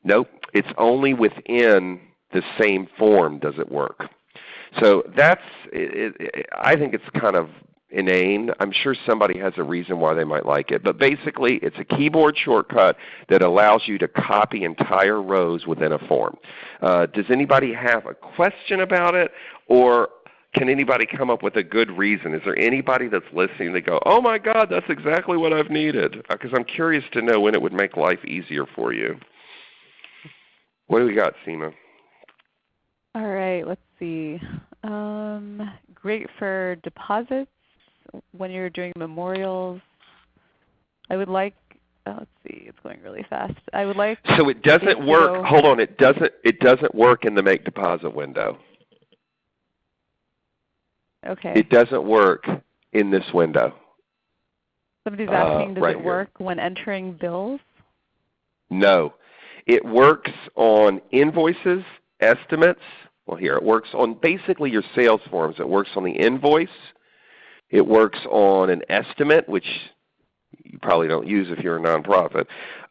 Nope, it's only within the same form does it work. So that's, it, it, I think it's kind of inane. I'm sure somebody has a reason why they might like it. But basically it's a keyboard shortcut that allows you to copy entire rows within a form. Uh, does anybody have a question about it? Or can anybody come up with a good reason? Is there anybody that's listening that go, oh my God, that's exactly what I've needed? Because uh, I'm curious to know when it would make life easier for you. What do we got, Seema? All right, let's see. Um, great for deposits when you're doing memorials. I would like oh, let's see, it's going really fast. I would like So it doesn't work hold on, it doesn't it doesn't work in the make deposit window. Okay. It doesn't work in this window. Somebody's asking, uh, does right it work here. when entering bills? No. It works on invoices, estimates. Well here, it works on basically your sales forms. It works on the invoice. It works on an estimate, which you probably don't use if you're a nonprofit.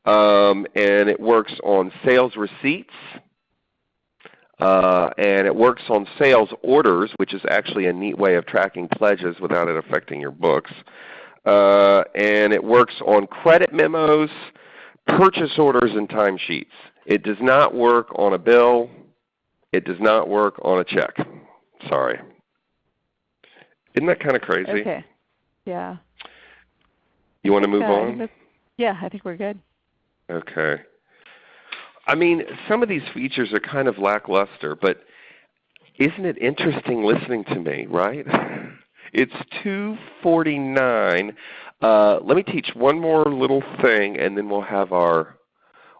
Um, and it works on sales receipts. Uh, and it works on sales orders, which is actually a neat way of tracking pledges without it affecting your books. Uh, and it works on credit memos, purchase orders, and timesheets. It does not work on a bill. It does not work on a check. Sorry. Isn't that kind of crazy? Okay. Yeah. You want to move on? yeah, I think we're good. Okay. I mean, some of these features are kind of lackluster, but isn't it interesting listening to me, right? It's 249. Uh, let me teach one more little thing, and then we'll have our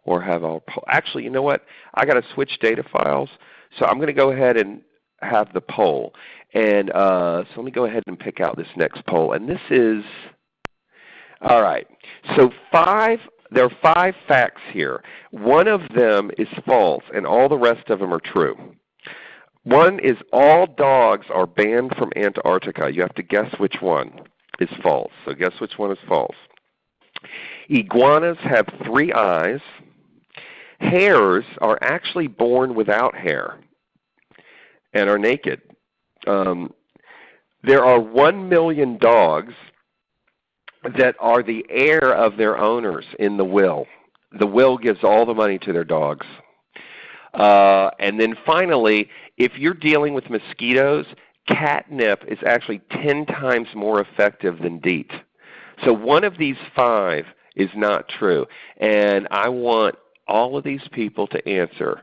or have our actually, you know what? I got to switch data files, so I'm going to go ahead and have the poll. And uh, so let me go ahead and pick out this next poll. And this is all right. So five there are five facts here. One of them is false, and all the rest of them are true. One is all dogs are banned from Antarctica. You have to guess which one is false. So guess which one is false. Iguanas have three eyes. Hares are actually born without hair and are naked. Um, there are 1 million dogs that are the heir of their owners in the will. The will gives all the money to their dogs. Uh, and then finally, if you're dealing with mosquitoes, catnip is actually 10 times more effective than DEET. So one of these five is not true. And I want all of these people to answer.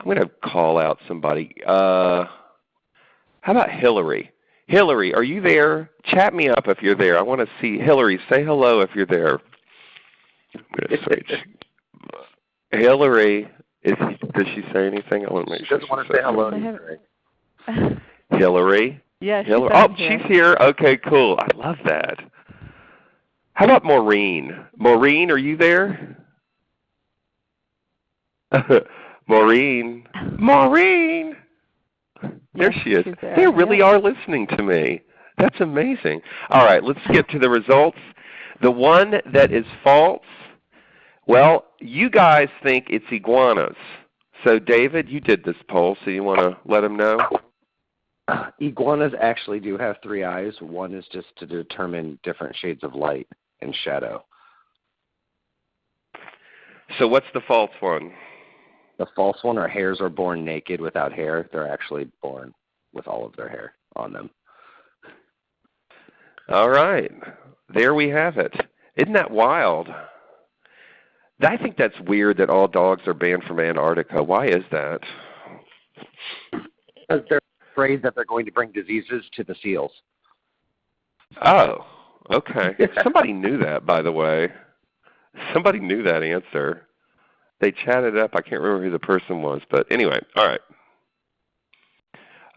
I'm going to call out somebody. Uh, how about Hillary? Hillary, are you there? Chat me up if you're there. I want to see Hillary. Say hello if you're there. I'm going to switch. Hillary, is, does she say anything? I want to make she sure doesn't want to say hello. Hillary. Yeah, she's Hillary. Oh, here. she's here. Okay, cool. I love that. How about Maureen? Maureen, are you there? Maureen. Maureen. There Yes, she is. there. They really Yeah. are listening to me. That's amazing. All right, let's get to the results. The one that is false, well, you guys think it's iguanas. So David, you did this poll, so you want to let them know? Uh, iguanas actually do have three eyes. One is just to determine different shades of light and shadow. So what's the false one? The false one are hares are born naked without hair. They're actually born with all of their hair on them. All right. There we have it. Isn't that wild? I think that's weird that all dogs are banned from Antarctica. Why is that? Because they're afraid that they're going to bring diseases to the seals. Oh, okay. Somebody knew that, by the way. Somebody knew that answer. They chatted up. I can't remember who the person was, but anyway, all right.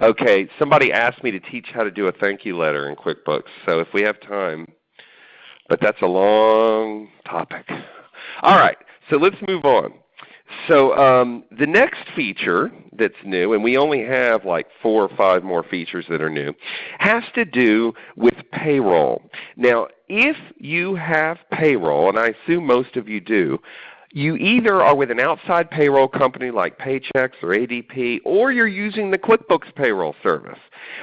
Okay, somebody asked me to teach how to do a thank you letter in QuickBooks, so if we have time, but that's a long topic. All right, so let's move on. So um, the next feature that's new, and we only have like four or five more features that are new, has to do with payroll. Now, if you have payroll, and I assume most of you do, you either are with an outside payroll company like Paychex or ADP, or you're using the QuickBooks payroll service,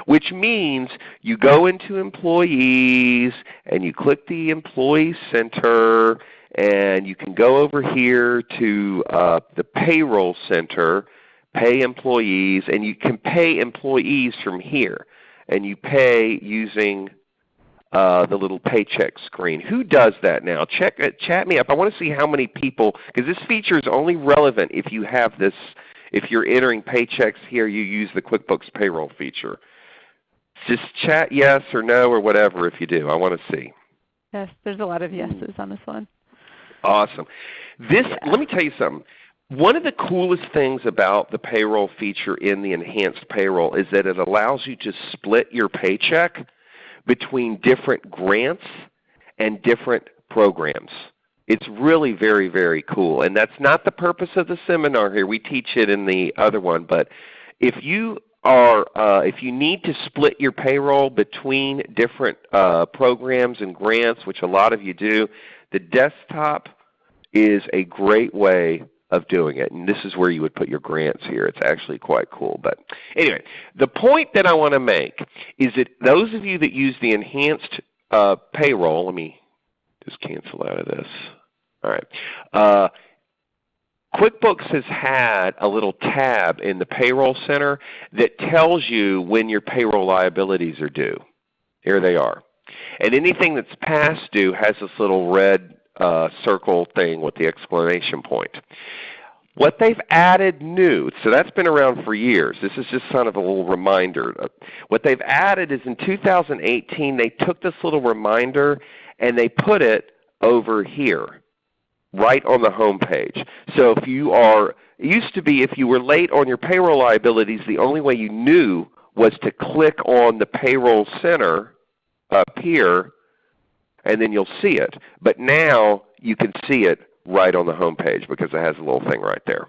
which means you go into employees and you click the Employee Center and you can go over here to uh, the Payroll Center, pay employees, and you can pay employees from here. And you pay using uh, the little paycheck screen. Who does that now? Check, uh, chat me up. I want to see how many people, because this feature is only relevant if you have this, if you're entering paychecks here, you use the QuickBooks payroll feature. Just chat yes or no or whatever if you do. I want to see. Yes, there's a lot of yeses on this one. Awesome. This, let me tell you something. One of the coolest things about the payroll feature in the enhanced payroll is that it allows you to split your paycheck between different grants and different programs. It's really very, very cool. And that's not the purpose of the seminar here. We teach it in the other one. But if you are uh, if you need to split your payroll between different uh, programs and grants, which a lot of you do, the desktop is a great way of doing it. And this is where you would put your grants here. It's actually quite cool. But anyway, the point that I want to make is that those of you that use the enhanced uh, payroll, let me just cancel out of this. All right. Uh, QuickBooks has had a little tab in the Payroll Center that tells you when your payroll liabilities are due. Here they are. And anything that's past due has this little red uh, circle thing with the exclamation point. What they've added new, so that's been around for years. This is just kind of a little reminder. What they've added is in 2018 they took this little reminder and they put it over here, right on the home page. So if you are, it used to be if you were late on your payroll liabilities, the only way you knew was to click on the payroll center up here and then you'll see it. But now you can see it right on the home page because it has a little thing right there.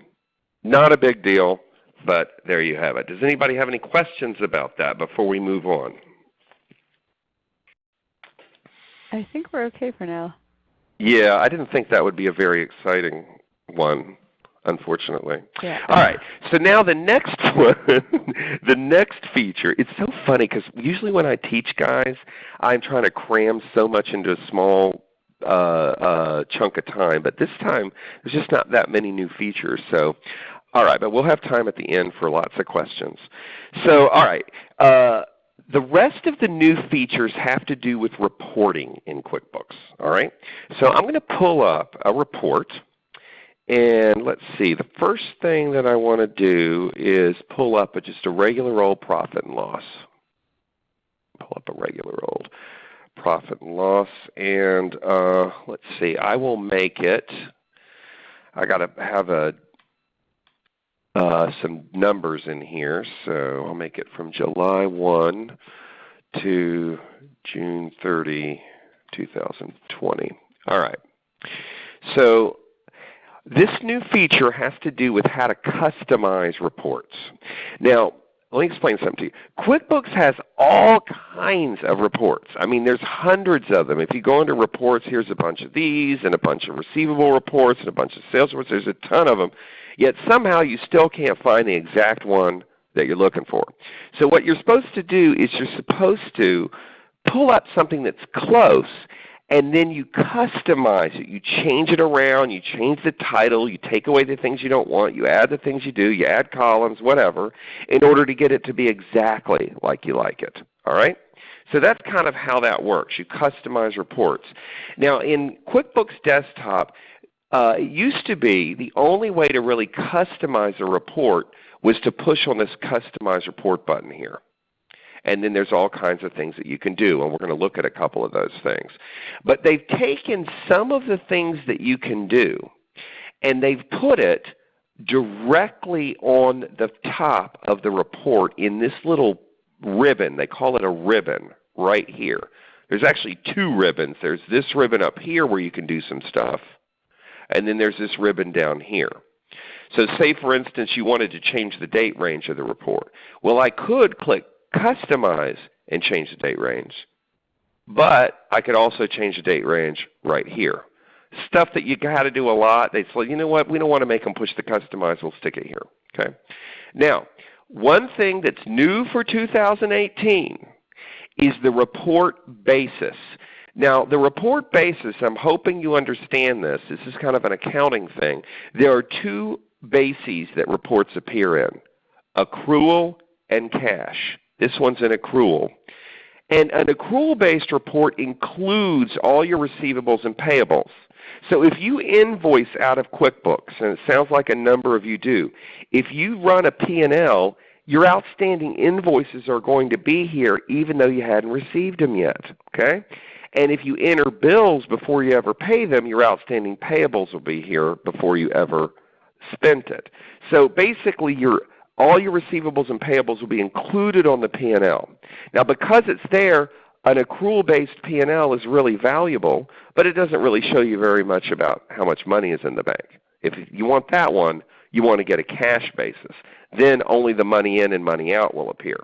Not a big deal, but there you have it. Does anybody have any questions about that before we move on? I think we're okay for now. Yeah, I didn't think that would be a very exciting one, unfortunately. Yeah. All right. So now the next one, the next feature. It's so funny because usually when I teach guys, I'm trying to cram so much into a small uh, uh, chunk of time. But this time, there's just not that many new features. So, all right. But we'll have time at the end for lots of questions. So, all right. Uh, the rest of the new features have to do with reporting in QuickBooks. All right? So I'm going to pull up a report. And let's see, the first thing that I want to do is pull up a, just a regular old profit and loss. Pull up a regular old profit and loss. And uh, let's see, I will make it, I got to have a uh, some numbers in here. So I'll make it from July 1 to June 30, 2020. All right. So this new feature has to do with how to customize reports. Now, let me explain something to you. QuickBooks has all kinds of reports. I mean, there's hundreds of them. If you go into reports, here's a bunch of these, and a bunch of receivable reports, and a bunch of sales reports. There's a ton of them. Yet somehow you still can't find the exact one that you're looking for. So what you're supposed to do is you're supposed to pull up something that's close and then you customize it. You change it around, you change the title, you take away the things you don't want, you add the things you do, you add columns, whatever, in order to get it to be exactly like you like it. All right? So that's kind of how that works. You customize reports. Now in QuickBooks Desktop, uh, it used to be the only way to really customize a report was to push on this Customize Report button here. And then there's all kinds of things that you can do, and we're going to look at a couple of those things. But they've taken some of the things that you can do, and they've put it directly on the top of the report in this little ribbon. They call it a ribbon right here. There's actually two ribbons. There's this ribbon up here where you can do some stuff, and then there's this ribbon down here. So say for instance you wanted to change the date range of the report. Well I could click customize and change the date range. But I could also change the date range right here. Stuff that you got to do a lot, they say, you know what, we don't want to make them push the customize, we'll stick it here. Okay? Now, one thing that's new for 2018 is the report basis. Now the report basis, I'm hoping you understand this. This is kind of an accounting thing. There are two bases that reports appear in, accrual and cash. This one's an accrual. And an accrual-based report includes all your receivables and payables. So if you invoice out of QuickBooks, and it sounds like a number of you do, if you run a P&L, your outstanding invoices are going to be here even though you hadn't received them yet. Okay? And if you enter bills before you ever pay them, your outstanding payables will be here before you ever spent it. So basically your all your receivables and payables will be included on the P&L. Now because it's there, an accrual-based P&L is really valuable, but it doesn't really show you very much about how much money is in the bank. If you want that one, you want to get a cash basis. Then only the money in and money out will appear.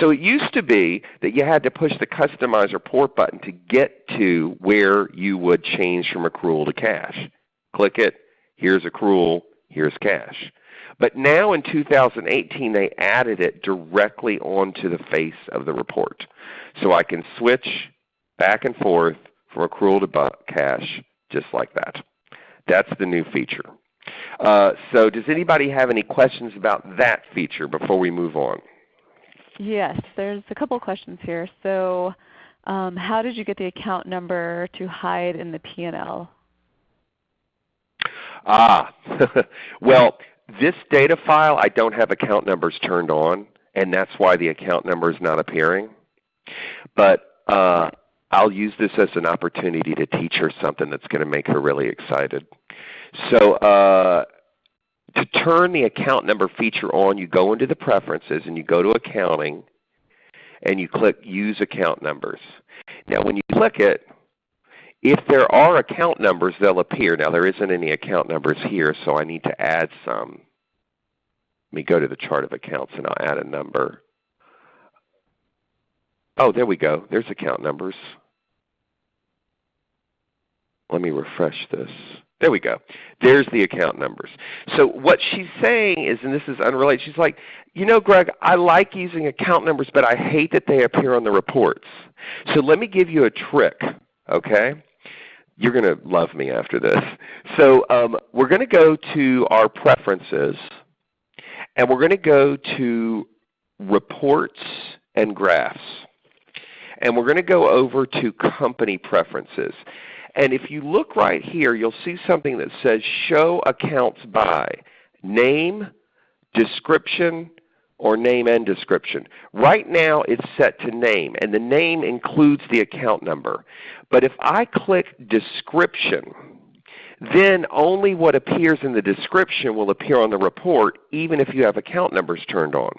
So it used to be that you had to push the Customize Report button to get to where you would change from accrual to cash. Click it, here's accrual, here's cash. But now in 2018 they added it directly onto the face of the report. So I can switch back and forth from accrual to cash just like that. That's the new feature. Uh, so does anybody have any questions about that feature before we move on? Yes, there's a couple questions here. So um, how did you get the account number to hide in the P&L? Ah, well this data file, I don't have account numbers turned on, and that's why the account number is not appearing. But uh, I'll use this as an opportunity to teach her something that's going to make her really excited. So uh, to turn the account number feature on, you go into the preferences and you go to accounting and you click use account numbers. Now when you click it, if there are account numbers, they'll appear. Now there isn't any account numbers here, so I need to add some. Let me go to the chart of accounts and I'll add a number. Oh, there we go. There's account numbers. Let me refresh this. There we go. There's the account numbers. So what she's saying is, and this is unrelated, she's like, you know Greg, I like using account numbers, but I hate that they appear on the reports. So let me give you a trick, okay? You're going to love me after this. So um, we're going to go to our preferences, and we're going to go to Reports and graphs. And we're going to go over to company preferences. And if you look right here, you'll see something that says Show Accounts By Name, Description, or Name and Description. Right now it's set to Name, and the name includes the account number. But if I click Description, then only what appears in the description will appear on the report even if you have account numbers turned on.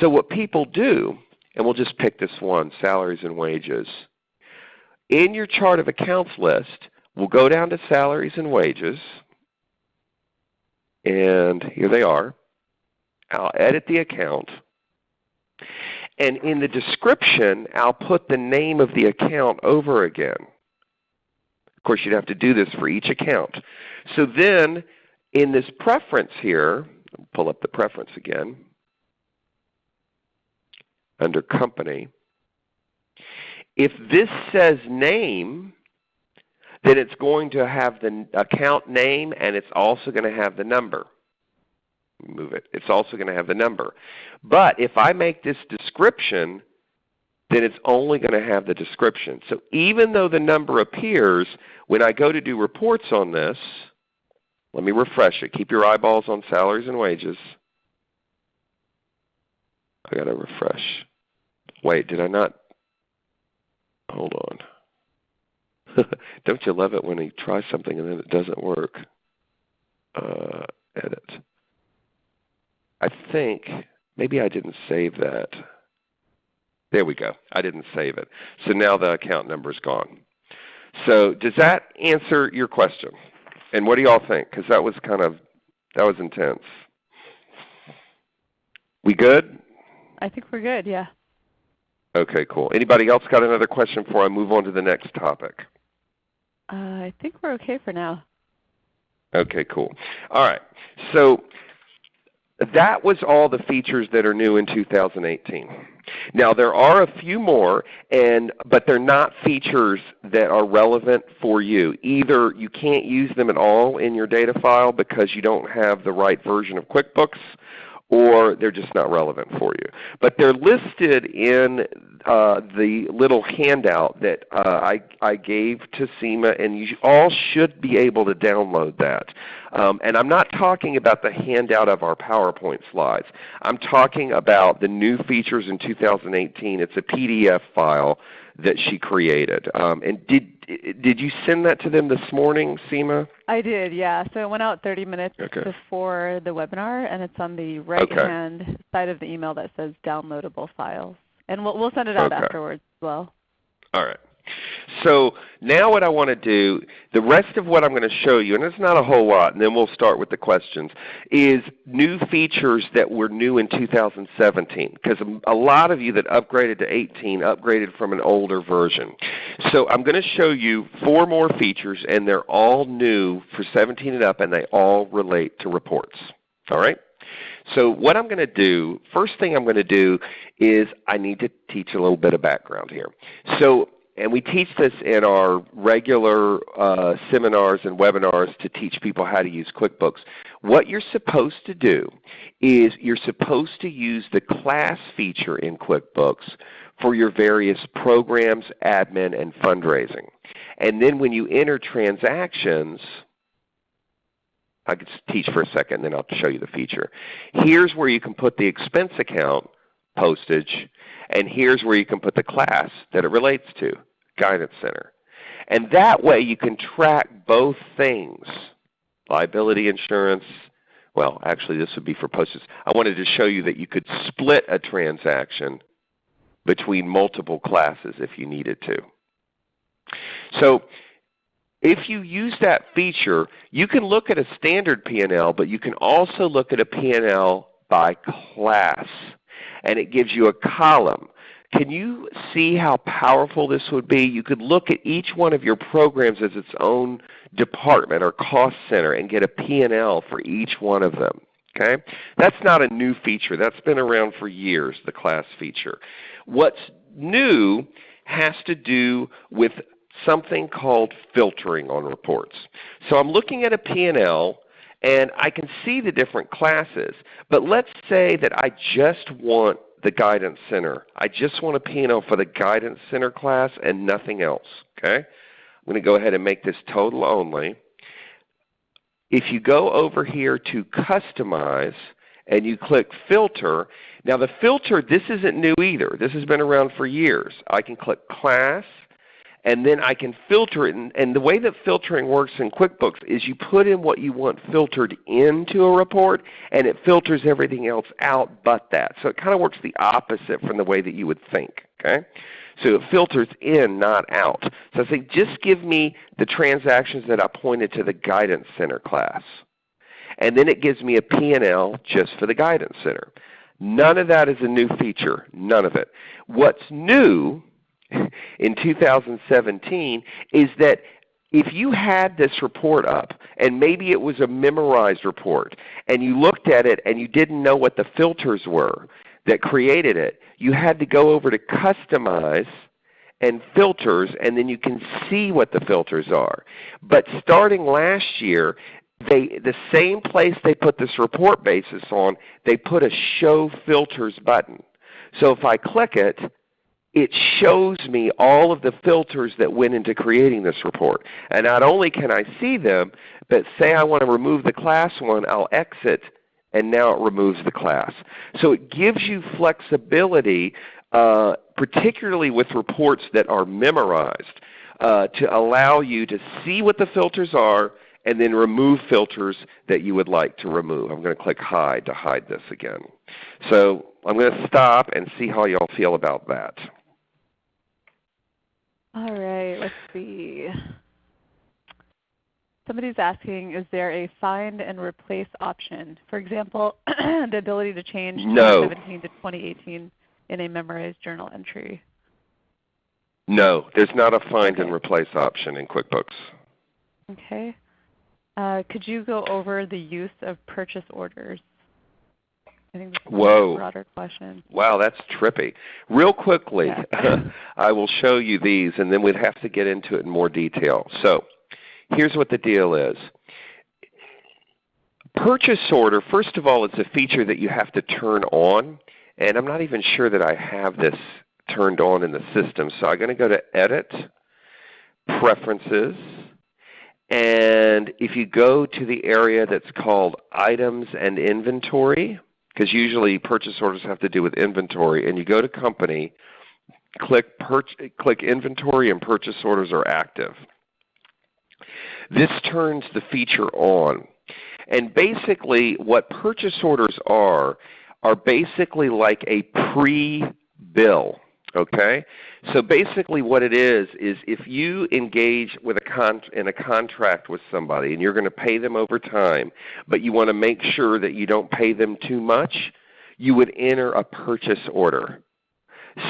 So what people do, and we'll just pick this one, salaries and wages. In your chart of accounts list, we'll go down to salaries and wages, and here they are. I'll edit the account. And in the description, I'll put the name of the account over again. Of course, you'd have to do this for each account. So then in this preference here, pull up the preference again, under company, if this says name, then it's going to have the account name and it's also going to have the number. Move it. It's also going to have the number. But if I make this description, then it's only going to have the description. So even though the number appears, when I go to do reports on this, let me refresh it. Keep your eyeballs on salaries and wages. I got to refresh. Wait, did I not? Hold on. Don't you love it when you try something and then it doesn't work? Uh, edit. I think maybe I didn't save that. There we go. I didn't save it. So now the account number is gone. So does that answer your question? And what do y'all think? Because that was kind of that was intense. We good? I think we're good. Yeah. Okay, cool. Anybody else got another question before I move on to the next topic? Uh, I think we're okay for now. Okay, cool. All right. So that was all the features that are new in 2018. Now there are a few more, and, but they're not features that are relevant for you. Either you can't use them at all in your data file because you don't have the right version of QuickBooks, or they're just not relevant for you. But they're listed in uh, the little handout that uh, I, I gave to Seema, and you all should be able to download that. Um, and I'm not talking about the handout of our PowerPoint slides. I'm talking about the new features in 2018. It's a PDF file that she created. Um, and did did you send that to them this morning, Seema? I did, yeah. So it went out 30 minutes okay. before the webinar, and it's on the right-hand okay. side of the email that says downloadable files. And we'll, we'll send it out okay. afterwards as well. All right. So now what I want to do, the rest of what I'm going to show you, and it's not a whole lot, and then we'll start with the questions, is new features that were new in 2017. Because a lot of you that upgraded to 18 upgraded from an older version. So I'm going to show you four more features, and they're all new for 17 and up, and they all relate to reports. All right? So what I'm going to do, first thing I'm going to do is I need to teach a little bit of background here. So and we teach this in our regular uh, seminars and webinars to teach people how to use QuickBooks. What you're supposed to do is you're supposed to use the class feature in QuickBooks for your various programs, admin, and fundraising. And then when you enter transactions, I could teach for a second, and then I'll show you the feature. Here's where you can put the expense account postage, and here's where you can put the class that it relates to, Guidance Center. And that way you can track both things, liability insurance, well actually this would be for postage. I wanted to show you that you could split a transaction between multiple classes if you needed to. So if you use that feature, you can look at a standard P&L, but you can also look at a P&L by class and it gives you a column. Can you see how powerful this would be? You could look at each one of your programs as its own department or cost center and get a P&L for each one of them. Okay? That's not a new feature. That's been around for years, the class feature. What's new has to do with something called filtering on reports. So I'm looking at a P&L and I can see the different classes. But let's say that I just want the Guidance Center. I just want a P&L for the Guidance Center class and nothing else. Okay? I'm going to go ahead and make this total only. If you go over here to Customize and you click Filter, now the filter, this isn't new either. This has been around for years. I can click Class, and then I can filter it. And, and, the way that filtering works in QuickBooks is you put in what you want filtered into a report, and it filters everything else out but that. So it kind of works the opposite from the way that you would think. Okay? So it filters in, not out. So I say, just give me the transactions that I pointed to the Guidance Center class. And then it gives me a P&L just for the Guidance Center. None of that is a new feature. None of it. What's new in 2017 is that if you had this report up and maybe it was a memorized report and you looked at it and you didn't know what the filters were that created it, you had to go over to Customize and Filters and then you can see what the filters are. But starting last year, they, the same place they put this report basis on, they put a Show Filters button. So if I click it, it shows me all of the filters that went into creating this report. And not only can I see them, but say I want to remove the class one, I'll exit and now it removes the class. So it gives you flexibility, uh, particularly with reports that are memorized, uh, to allow you to see what the filters are and then remove filters that you would like to remove. I'm going to click Hide to hide this again. So I'm going to stop and see how you all feel about that. All right, let's see. Somebody's asking, is there a find and replace option? For example, the ability to change no. 2017 to 2018 in a memorized journal entry. No, there's not a find okay. and replace option in QuickBooks. Okay. Uh, could you go over the use of purchase orders? I think this is Whoa. a broader question. Wow, that's trippy. Real quickly, yeah. I will show you these and then we'd have to get into it in more detail. So here's what the deal is. Purchase order, first of all, it's a feature that you have to turn on. And I'm not even sure that I have this turned on in the system. So I'm going to go to Edit, Preferences, and if you go to the area that's called Items and Inventory, because usually purchase orders have to do with inventory, and you go to Company, click, click Inventory and Purchase Orders are active. This turns the feature on. And basically what purchase orders are, are basically like a pre-bill. Okay? So basically what it is, is if you engage with a in a contract with somebody and you're going to pay them over time, but you want to make sure that you don't pay them too much, you would enter a purchase order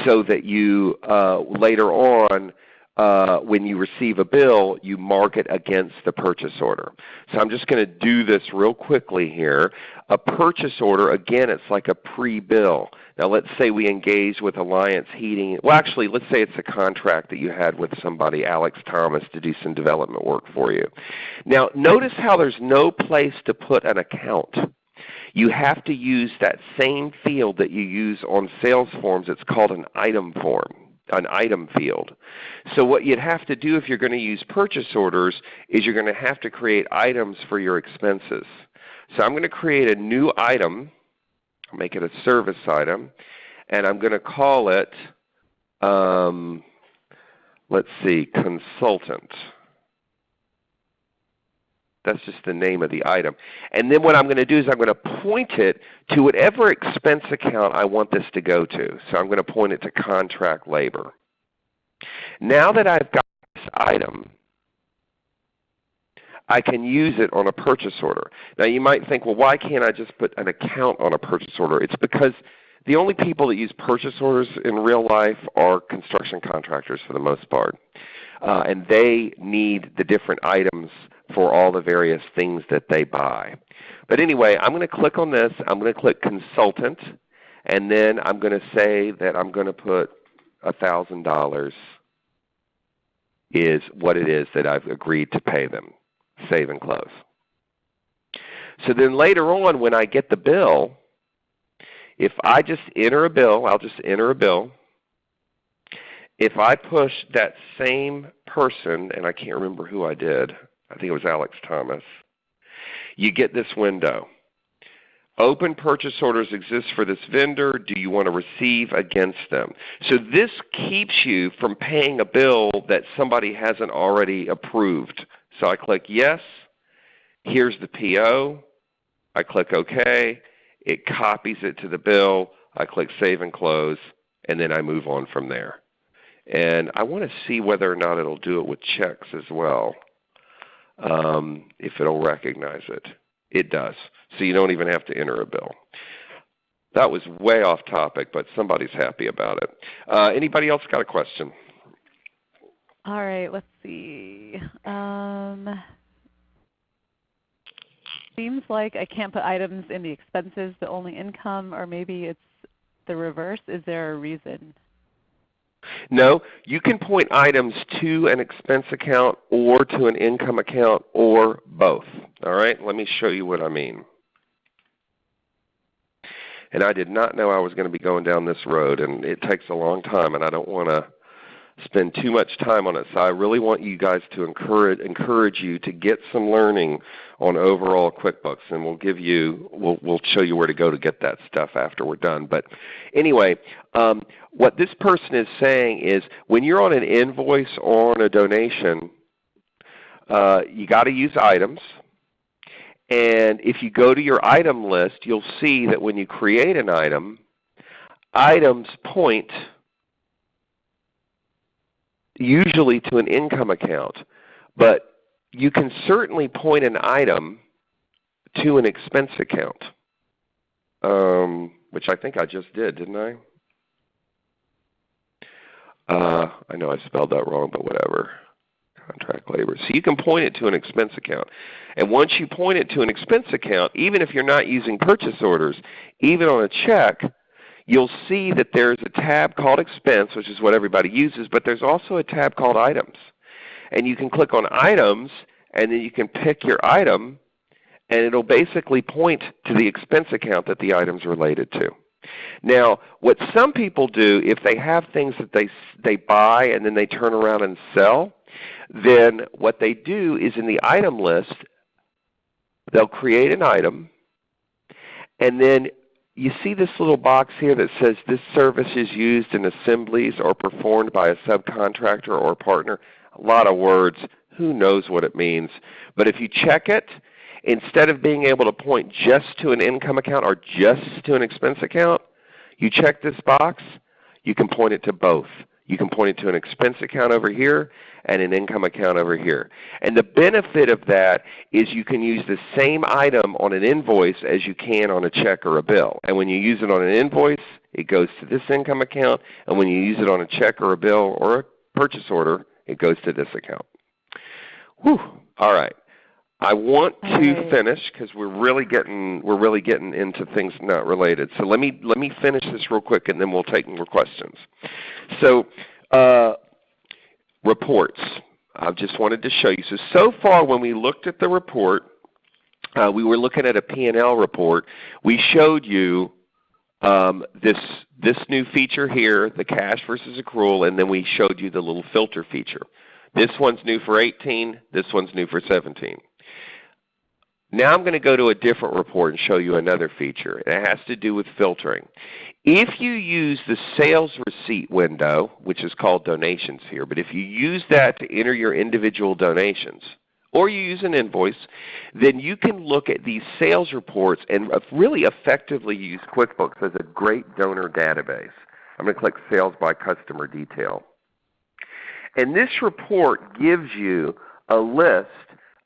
so that you uh, later on uh, when you receive a bill, you mark it against the purchase order. So I'm just going to do this real quickly here. A purchase order, again, it's like a pre-bill. Now let's say we engage with Alliance Heating. Well actually, let's say it's a contract that you had with somebody, Alex Thomas, to do some development work for you. Now notice how there's no place to put an account. You have to use that same field that you use on sales forms. It's called an item form an item field. So what you'd have to do if you're going to use purchase orders is you're going to have to create items for your expenses. So I'm going to create a new item, Make it a service item, and I'm going to call it, um, let's see, consultant. That's just the name of the item. And then what I'm going to do is I'm going to point it to whatever expense account I want this to go to. So I'm going to point it to contract labor. Now that I've got this item, I can use it on a purchase order. Now you might think, well, why can't I just put an account on a purchase order? It's because the only people that use purchase orders in real life are construction contractors for the most part. Uh, and they need the different items for all the various things that they buy. But anyway, I'm going to click on this. I'm going to click Consultant, and then I'm going to say that I'm going to put $1,000 is what it is that I've agreed to pay them. Save and close. So then later on when I get the bill, if I just enter a bill, I'll just enter a bill. If I push that same person, and I can't remember who I did, I think it was Alex Thomas, you get this window. Open purchase orders exist for this vendor. Do you want to receive against them? So this keeps you from paying a bill that somebody hasn't already approved. So I click yes. Here's the PO. I click OK. It copies it to the bill. I click Save and Close, and then I move on from there. And I want to see whether or not it will do it with checks as well, um, if it will recognize it. It does. So you don't even have to enter a bill. That was way off topic, but somebody's happy about it. Uh, anybody else got a question? All right, let's see. Um, seems like I can't put items in the expenses, but only income, or maybe it's the reverse. Is there a reason? No, you can point items to an expense account or to an income account or both. All right, let me show you what I mean. And I did not know I was going to be going down this road, and it takes a long time, and I don't want to spend too much time on it. So I really want you guys to encourage encourage you to get some learning on overall QuickBooks, and we'll give you we'll we'll show you where to go to get that stuff after we're done. But anyway, um, what this person is saying is when you're on an invoice or on a donation, uh, you got to use items. And if you go to your item list, you'll see that when you create an item, items point usually to an income account. But you can certainly point an item to an expense account, um, which I think I just did, didn't I? Uh, I know I spelled that wrong, but whatever. Contract labor. So you can point it to an expense account. And once you point it to an expense account, even if you're not using purchase orders, even on a check, you'll see that there's a tab called Expense, which is what everybody uses, but there's also a tab called Items. And you can click on Items, and then you can pick your item, and it will basically point to the expense account that the item is related to. Now, what some people do, if they have things that they, they buy and then they turn around and sell, then what they do is in the item list, they'll create an item, and then you see this little box here that says this service is used in assemblies or performed by a subcontractor or partner. A lot of words. Who knows what it means? But if you check it, instead of being able to point just to an income account or just to an expense account, you check this box, you can point it to both. You can point it to an expense account over here and an income account over here. And the benefit of that is you can use the same item on an invoice as you can on a check or a bill. And when you use it on an invoice, it goes to this income account. And when you use it on a check or a bill or a purchase order, it goes to this account. Whew. All right. I want to right. finish because we're really getting we're really getting into things not related. So let me let me finish this real quick, and then we'll take more questions. So uh, reports. I just wanted to show you. So so far, when we looked at the report, uh, we were looking at a P&L report. We showed you um, this this new feature here, the cash versus accrual, and then we showed you the little filter feature. This one's new for 18. This one's new for 17. Now I'm going to go to a different report and show you another feature. It has to do with filtering. If you use the sales receipt window, which is called donations here, but if you use that to enter your individual donations, or you use an invoice, then you can look at these sales reports and really effectively use QuickBooks as a great donor database. I'm going to click Sales by Customer Detail. And this report gives you a list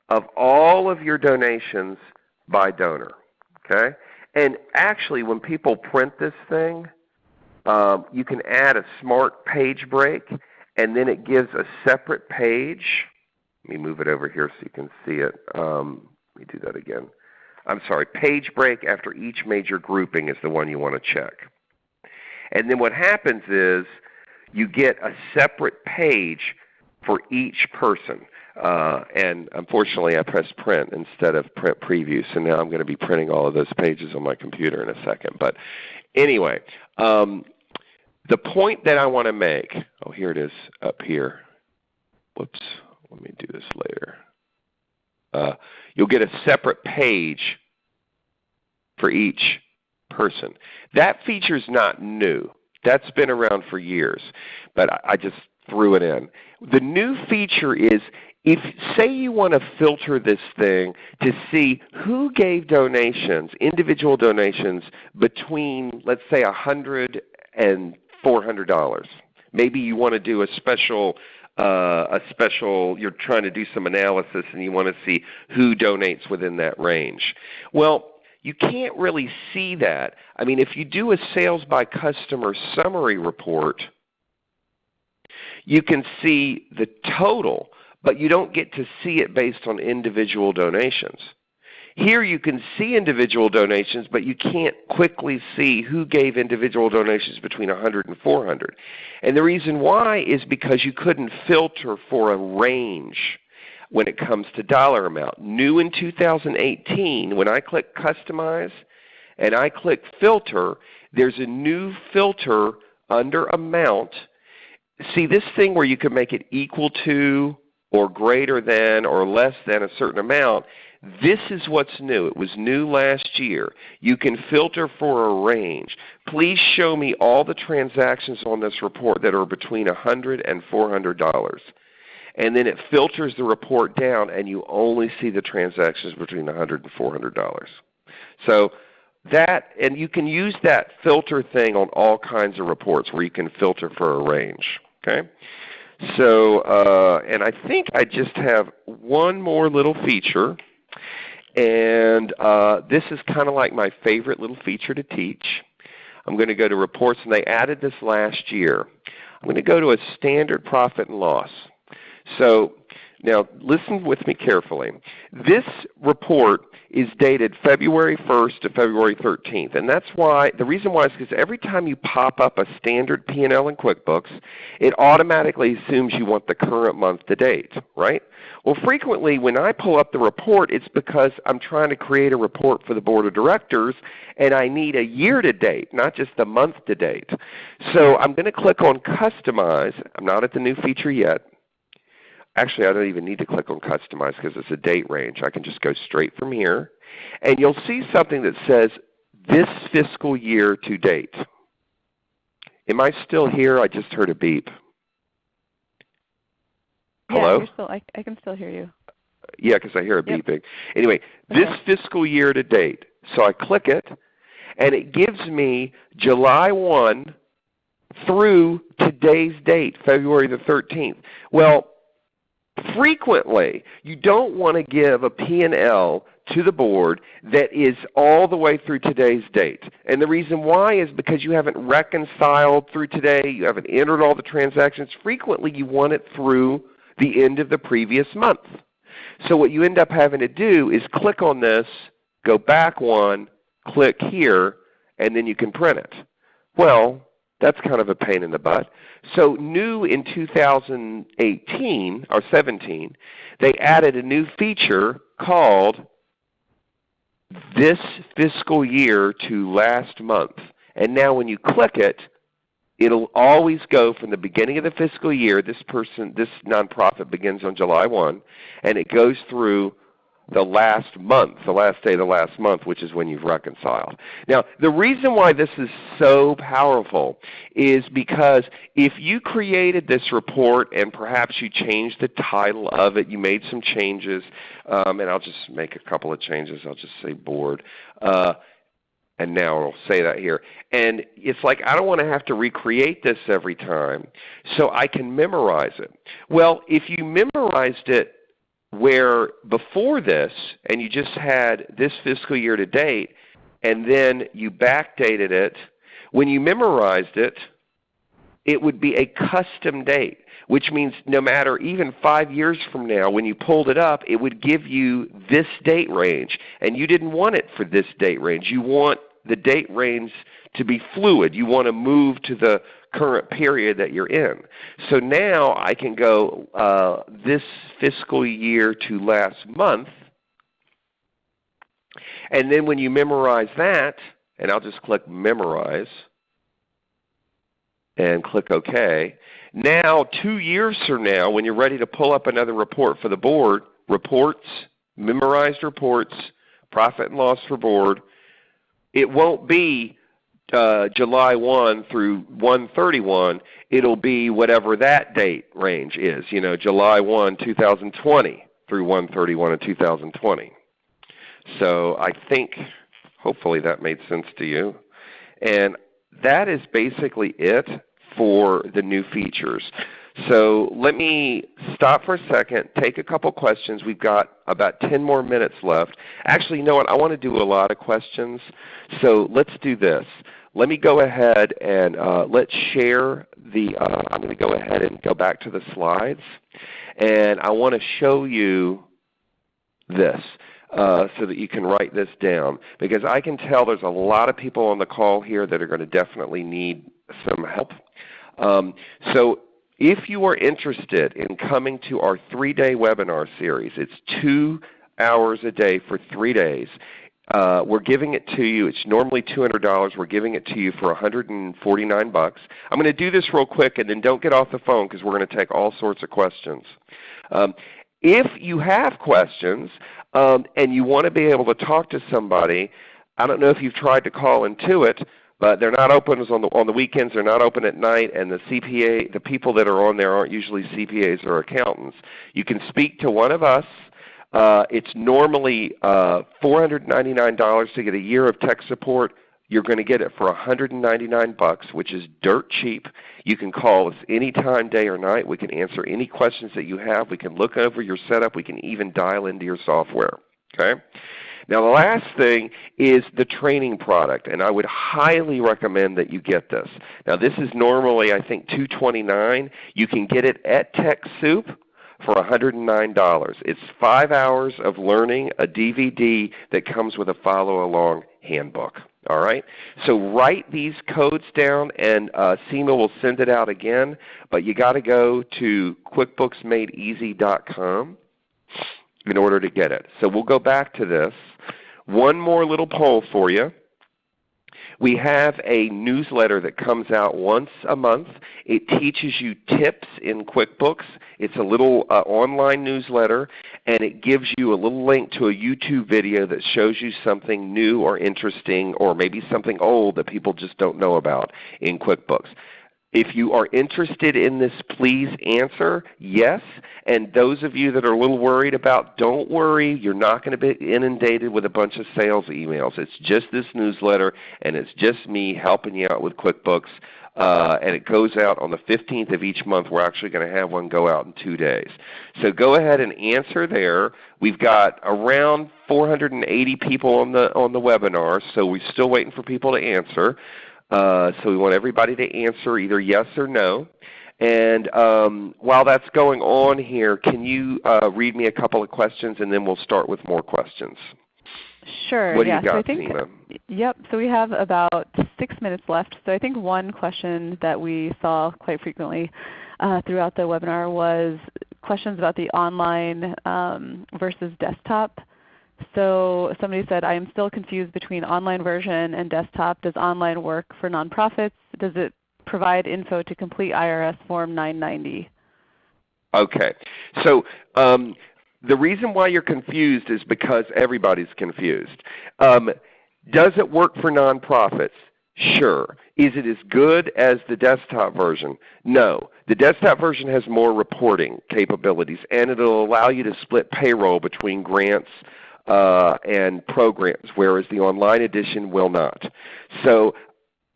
of all of your donations by donor. Okay? And actually, when people print this thing, um, you can add a smart page break, and then it gives a separate page. Let me move it over here so you can see it. Um, let me do that again. I'm sorry, page break after each major grouping is the one you want to check. And then what happens is you get a separate page for each person. Uh, and unfortunately I pressed print instead of print preview, so now I'm going to be printing all of those pages on my computer in a second. But anyway, um, the point that I want to make, oh here it is up here. Whoops, let me do this later. Uh, you'll get a separate page for each person. That feature is not new. That's been around for years, but I just threw it in. The new feature is if say you want to filter this thing to see who gave donations, individual donations between let's say $100 and $400. Maybe you want to do a special uh, a special, you're trying to do some analysis and you want to see who donates within that range. Well, you can't really see that. I mean, if you do a sales by customer summary report, you can see the total, but you don't get to see it based on individual donations. Here you can see individual donations, but you can't quickly see who gave individual donations between 100 and 400. And the reason why is because you couldn't filter for a range when it comes to dollar amount. New in 2018, when I click Customize and I click Filter, there's a new filter under Amount. See this thing where you can make it equal to or greater than or less than a certain amount, this is what's new. It was new last year. You can filter for a range. Please show me all the transactions on this report that are between $100 and $400. And then it filters the report down and you only see the transactions between $100 and $400. So that, and you can use that filter thing on all kinds of reports where you can filter for a range. Okay? So, uh, and I think I just have one more little feature. And uh, this is kind of like my favorite little feature to teach. I'm going to go to reports, and they added this last year. I'm going to go to a standard profit and loss. So now listen with me carefully. This report is dated February 1st to February 13th. And that's why, the reason why is because every time you pop up a standard P&L in QuickBooks, it automatically assumes you want the current month to date, right? Well, frequently when I pull up the report, it's because I'm trying to create a report for the Board of Directors and I need a year to date, not just a month to date. So I'm going to click on Customize. I'm not at the new feature yet. Actually, I don't even need to click on Customize because it's a date range. I can just go straight from here. And you'll see something that says this fiscal year to date. Am I still here? I just heard a beep. Hello? Yeah, still, I, I, can still hear you. Yeah, because I hear a yep. beeping. Anyway, okay. this fiscal year to date. So I click it, and it gives me July 1 through today's date, February the 13th. Well, frequently you don't want to give a P&L to the board that is all the way through today's date. And the reason why is because you haven't reconciled through today, you haven't entered all the transactions. Frequently you want it through the end of the previous month. So what you end up having to do is click on this, go back one, click here, and then you can print it. Well, that's kind of a pain in the butt. So new in 2018 or 17, they added a new feature called this fiscal year to last month. And now when you click it, it'll always go from the beginning of the fiscal year. This person, this nonprofit begins on July 1, and it goes through the last month, the last day of the last month, which is when you've reconciled. Now, the reason why this is so powerful is because if you created this report and perhaps you changed the title of it, you made some changes, um, and I'll just make a couple of changes. I'll just say board. Uh, and now I'll say that here. And it's like I don't want to have to recreate this every time, so I can memorize it. Well, if you memorized it where before this, and you just had this fiscal year to date, and then you backdated it, when you memorized it, it would be a custom date, which means no matter even five years from now, when you pulled it up, it would give you this date range. And you didn't want it for this date range. You want the date range to be fluid. You want to move to the current period that you're in. So now I can go uh, this fiscal year to last month, and then when you memorize that, and I'll just click Memorize and click OK. Now two years from now when you're ready to pull up another report for the board, reports, memorized reports, profit and loss for board, it won't be uh, July 1 through 131, it'll be whatever that date range is, you know, July 1, 2020 through 131 of 2020. So I think hopefully that made sense to you. And that is basically it for the new features. So let me stop for a second, take a couple questions. We've got about 10 more minutes left. Actually, you know what? I want to do a lot of questions. So let's do this. Let me go ahead and uh, let's share the, uh, I'm going to go ahead and go back to the slides. And I want to show you this. Uh, so that you can write this down. Because I can tell there's a lot of people on the call here that are going to definitely need some help. Um, so if you are interested in coming to our three-day webinar series, it's two hours a day for three days. Uh, we're giving it to you. It's normally $200. We're giving it to you for 149 bucks. I'm going to do this real quick and then don't get off the phone because we're going to take all sorts of questions. Um, if you have questions um, and you want to be able to talk to somebody, I don't know if you've tried to call Intuit, but they're not open on the on the weekends. They're not open at night, and the CPA, the people that are on there aren't usually CPAs or accountants. You can speak to one of us. Uh, it's normally uh, $499 to get a year of tech support. You're going to get it for 199 bucks, which is dirt cheap. You can call us anytime, day or night. We can answer any questions that you have. We can look over your setup. We can even dial into your software. Okay? Now the last thing is the training product, and I would highly recommend that you get this. Now this is normally I think 229. You can get it at TechSoup for $109. It's 5 hours of learning, a DVD that comes with a follow-along handbook. All right? So write these codes down and uh, Seema will send it out again, but you got to go to QuickBooksMadeEasy.com in order to get it. So we'll go back to this. One more little poll for you. We have a newsletter that comes out once a month. It teaches you tips in QuickBooks. It's a little uh, online newsletter, and it gives you a little link to a YouTube video that shows you something new or interesting or maybe something old that people just don't know about in QuickBooks. If you are interested in this, please answer yes. And those of you that are a little worried about, don't worry. You're not going to be inundated with a bunch of sales emails. It's just this newsletter, and it's just me helping you out with QuickBooks. Uh, and it goes out on the 15th of each month. We're actually going to have one go out in two days. So go ahead and answer there. We've got around 480 people on the on the webinar, so we're still waiting for people to answer. Uh, so we want everybody to answer either yes or no. And um, while that's going on here, can you uh, read me a couple of questions and then we'll start with more questions. Sure. What do yeah. you got, so I think? Yep. So we have about six minutes left. So I think one question that we saw quite frequently uh, throughout the webinar was questions about the online um, versus desktop. So somebody said, I am still confused between online version and desktop. Does online work for nonprofits? Does it provide info to complete IRS Form 990? Okay. So um, the reason why you're confused is because everybody's confused. Um, does it work for nonprofits? Sure. Is it as good as the desktop version? No. The desktop version has more reporting capabilities and it will allow you to split payroll between grants uh, and programs, whereas the online edition will not. So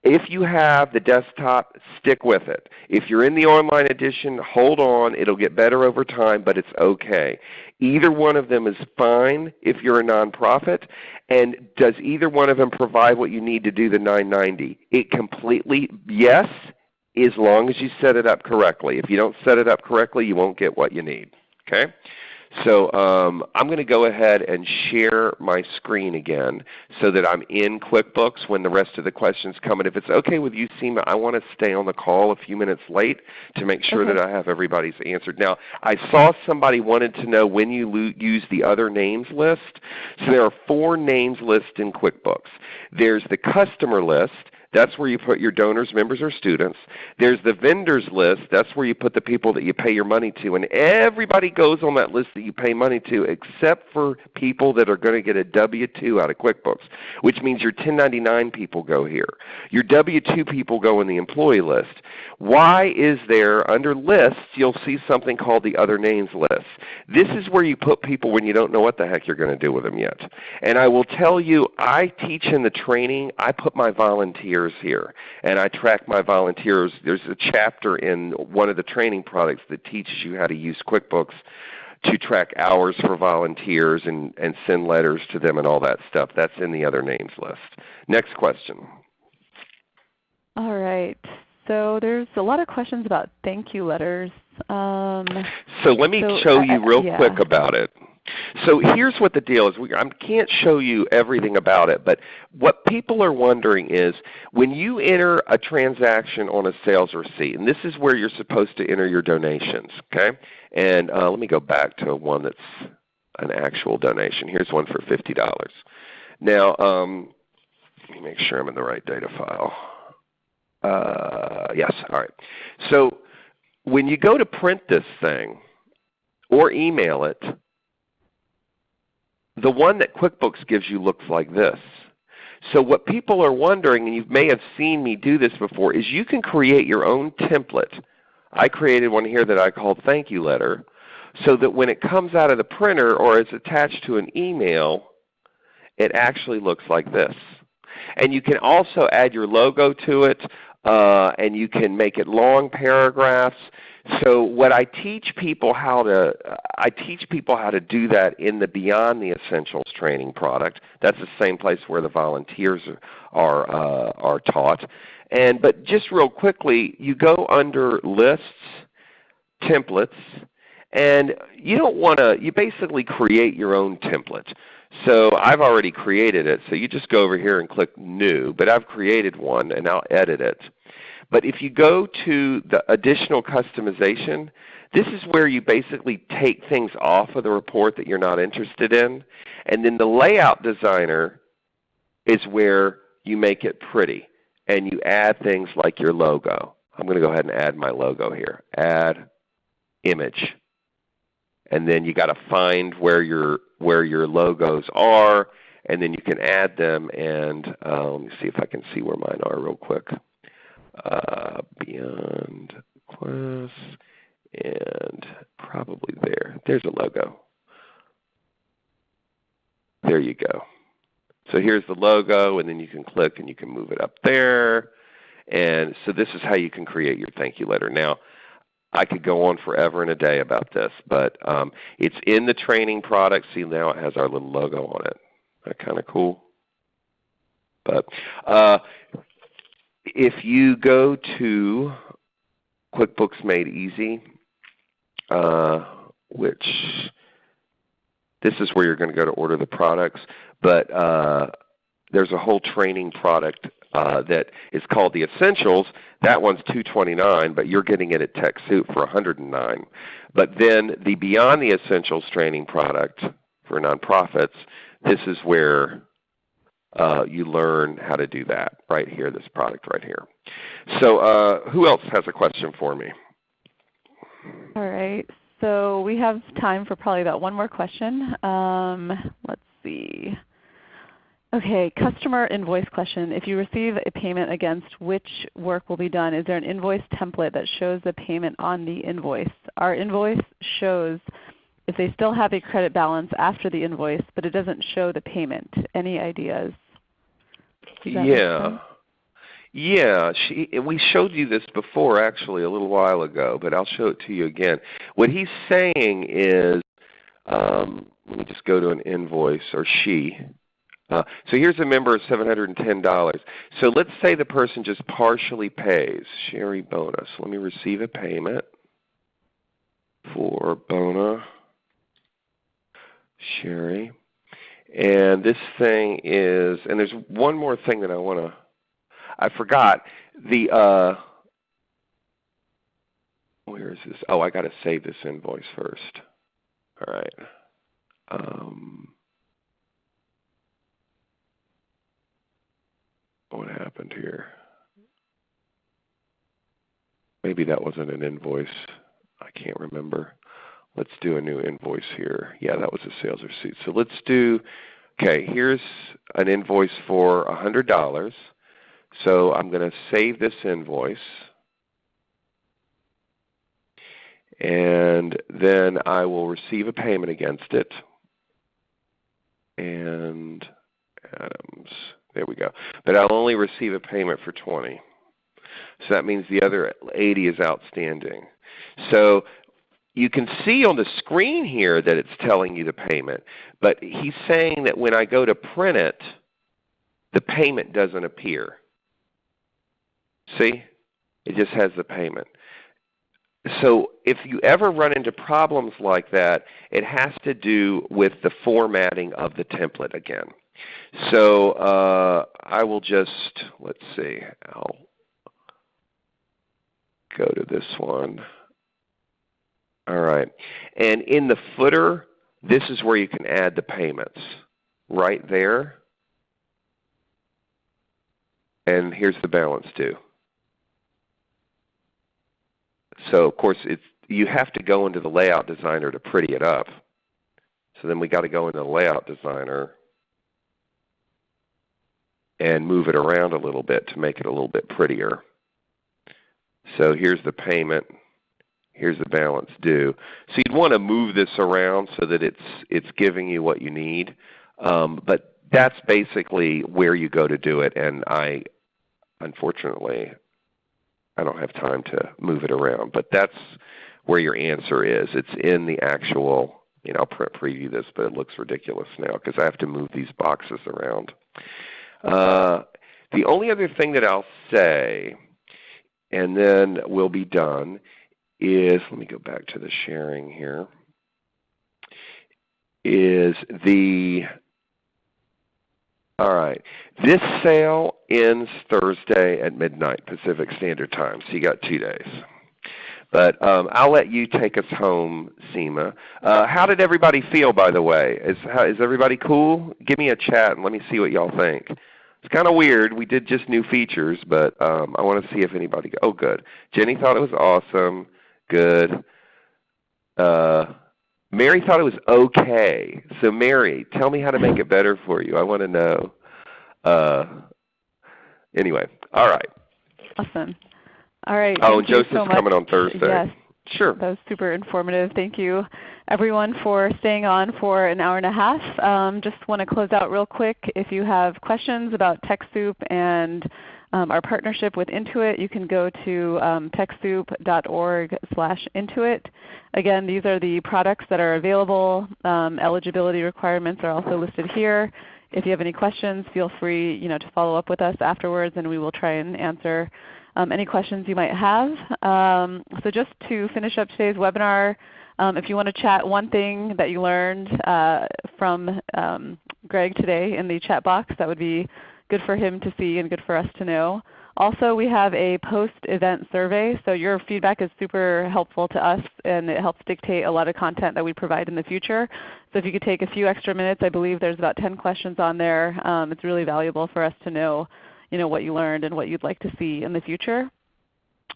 if you have the desktop, stick with it. If you're in the online edition, hold on. It will get better over time, but it's okay. Either one of them is fine if you're a nonprofit. And does either one of them provide what you need to do the 990? It completely, yes, as long as you set it up correctly. If you don't set it up correctly, you won't get what you need. Okay? So um, I'm going to go ahead and share my screen again so that I'm in QuickBooks when the rest of the questions come. And if it's okay with you, Seema, I want to stay on the call a few minutes late to make sure okay. that I have everybody's answered. Now, I saw somebody wanted to know when you use the other names list. So there are four names lists in QuickBooks. There's the customer list, that's where you put your donors, members, or students. There's the vendors list. That's where you put the people that you pay your money to. And everybody goes on that list that you pay money to except for people that are going to get a W-2 out of QuickBooks, which means your 1099 people go here. Your W-2 people go in the employee list. Why is there, under lists, you'll see something called the other names list. This is where you put people when you don't know what the heck you're going to do with them yet. And I will tell you, I teach in the training, I put my volunteers volunteers here. And I track my volunteers. There's a chapter in one of the training products that teaches you how to use QuickBooks to track hours for volunteers and, and send letters to them and all that stuff. That's in the other names list. Next question. All right. So there's a lot of questions about thank you letters. Um, so let me so, show you real yeah. quick about it. So here's what the deal is. We, I can't show you everything about it, but what people are wondering is when you enter a transaction on a sales receipt, and this is where you're supposed to enter your donations. Okay? And uh, let me go back to one that's an actual donation. Here's one for $50. Now, um, let me make sure I'm in the right data file. Uh, yes, all right. So when you go to print this thing or email it, the one that QuickBooks gives you looks like this. So what people are wondering, and you may have seen me do this before, is you can create your own template. I created one here that I called Thank You Letter so that when it comes out of the printer or is attached to an email, it actually looks like this. And you can also add your logo to it, uh, and you can make it long paragraphs. So what I teach people how to, I teach people how to do that in the Beyond the Essentials training product. That's the same place where the volunteers are, uh, are taught. And, but just real quickly, you go under Lists, Templates, and you don't want to, you basically create your own template. So I've already created it, so you just go over here and click New, but I've created one and I'll edit it. But if you go to the additional customization, this is where you basically take things off of the report that you're not interested in. And then the layout designer is where you make it pretty and you add things like your logo. I'm going to go ahead and add my logo here. Add image. And then you got to find where your where your logos are, and then you can add them. And uh, let me see if I can see where mine are real quick uh, Beyond Class, and probably there. There's a logo. There you go. So here's the logo, and then you can click and you can move it up there. And so this is how you can create your thank you letter. Now, I could go on forever and a day about this, but um, it's in the training product. See now it has our little logo on it. That kind of cool. But uh, if you go to QuickBooks Made Easy, uh, which this is where you're going to go to order the products, but uh, there's a whole training product uh, that is called the Essentials. That one's 229 but you're getting it at TechSoup for 109 But then the Beyond the Essentials training product for nonprofits, this is where uh, you learn how to do that right here, this product right here. So uh, who else has a question for me? All right. So we have time for probably about one more question. Um, let's see. Okay, customer invoice question. If you receive a payment against which work will be done, is there an invoice template that shows the payment on the invoice? Our invoice shows if they still have a credit balance after the invoice, but it doesn't show the payment. Any ideas? Yeah. Yeah, she, we showed you this before actually a little while ago, but I'll show it to you again. What he's saying is, um, let me just go to an invoice, or she. Uh, so here's a member of $710. So let's say the person just partially pays. Sherry Bonus. Let me receive a payment for Bona Sherry. And this thing is, and there's one more thing that I want to, I forgot. The, uh, where is this? Oh, I got to save this invoice first. All right. Um, what happened here? Maybe that wasn't an invoice. I can't remember. Let's do a new invoice here. Yeah, that was a sales receipt. So let's do, okay, here's an invoice for $100. So I'm going to save this invoice. And then I will receive a payment against it. And Adams, there we go. But I'll only receive a payment for 20. So that means the other 80 is outstanding. So you can see on the screen here that it's telling you the payment, but he's saying that when I go to print it, the payment doesn't appear. See? It just has the payment. So if you ever run into problems like that, it has to do with the formatting of the template again. So uh, I will just, let's see, I'll go to this one. All right. And in the footer, this is where you can add the payments. Right there. And here's the balance due. So of course it's you have to go into the layout designer to pretty it up. So then we got to go into the layout designer and move it around a little bit to make it a little bit prettier. So here's the payment. Here's the balance due. So you'd want to move this around so that it's it's giving you what you need. Um, but that's basically where you go to do it. And I, unfortunately, I don't have time to move it around. But that's where your answer is. It's in the actual, you know, I'll print preview this, but it looks ridiculous now because I have to move these boxes around. Uh, the only other thing that I'll say, and then we'll be done, is, let me go back to the sharing here, is the, all right, this sale ends Thursday at midnight Pacific Standard Time, so you got two days. But um, I'll let you take us home, Seema. Uh, how did everybody feel, by the way? Is, how, is everybody cool? Give me a chat and let me see what y'all think. It's kind of weird. We did just new features, but um, I want to see if anybody. Oh, good. Jenny thought it was awesome. Good. Uh, Mary thought it was okay. So Mary, tell me how to make it better for you. I want to know. Uh, anyway, all right. Awesome. All right. Oh, and Joseph's so coming on Thursday. Yes. Sure. That was super informative. Thank you everyone for staying on for an hour and a half. Um, just want to close out real quick. If you have questions about TechSoup and um, our partnership with Intuit, you can go to um, TechSoup.org slash Intuit. Again, these are the products that are available. Um, eligibility requirements are also listed here. If you have any questions, feel free you know, to follow up with us afterwards and we will try and answer um, any questions you might have. Um, so just to finish up today's webinar, um, if you want to chat one thing that you learned uh, from Greg today in the chat box, that would be good for him to see and good for us to know. Also, we have a post-event survey, so your feedback is super helpful to us and it helps dictate a lot of content that we provide in the future. So if you could take a few extra minutes, I believe there's about 10 questions on there. Um, it's really valuable for us to know you know, what you learned and what you'd like to see in the future.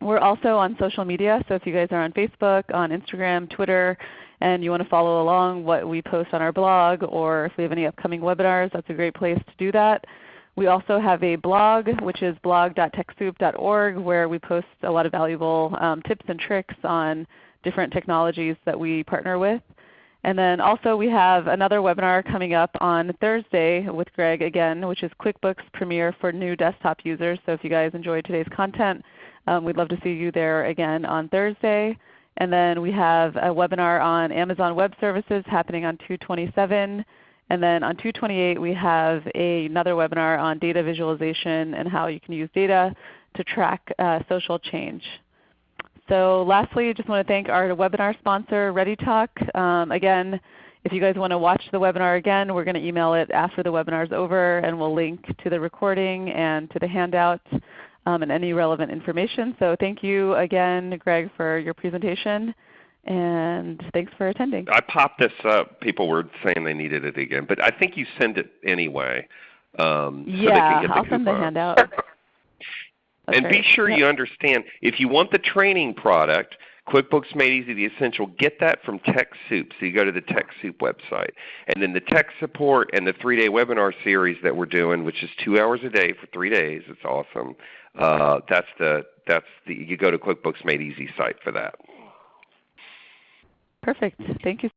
We're also on social media, so if you guys are on Facebook, on Instagram, Twitter, and you want to follow along what we post on our blog or if we have any upcoming webinars, that's a great place to do that. We also have a blog which is blog.techsoup.org where we post a lot of valuable um, tips and tricks on different technologies that we partner with. And then also we have another webinar coming up on Thursday with Greg again, which is QuickBooks Premier for new desktop users. So if you guys enjoyed today's content, um, we'd love to see you there again on Thursday. And then we have a webinar on Amazon Web Services happening on 227. And then on 228 we have a, another webinar on data visualization and how you can use data to track uh, social change. So lastly, I just want to thank our webinar sponsor, ReadyTalk. Um, again, if you guys want to watch the webinar again, we're going to email it after the webinar is over and we'll link to the recording and to the handout um, and any relevant information. So thank you again Greg for your presentation and thanks for attending. I popped this up. People were saying they needed it again, but I think you send it anyway. Um, so yeah, they can get the I'll send the coupon. handout. and Okay. be sure Yep. you understand, if you want the training product, QuickBooks Made Easy, the Essential, get that from TechSoup. So you go to the TechSoup website. And then the tech support and the three-day webinar series that we're doing, which is two hours a day for three days, it's awesome. Uh, that's the, that's the, you go to QuickBooks Made Easy site for that. Perfect. Thank you.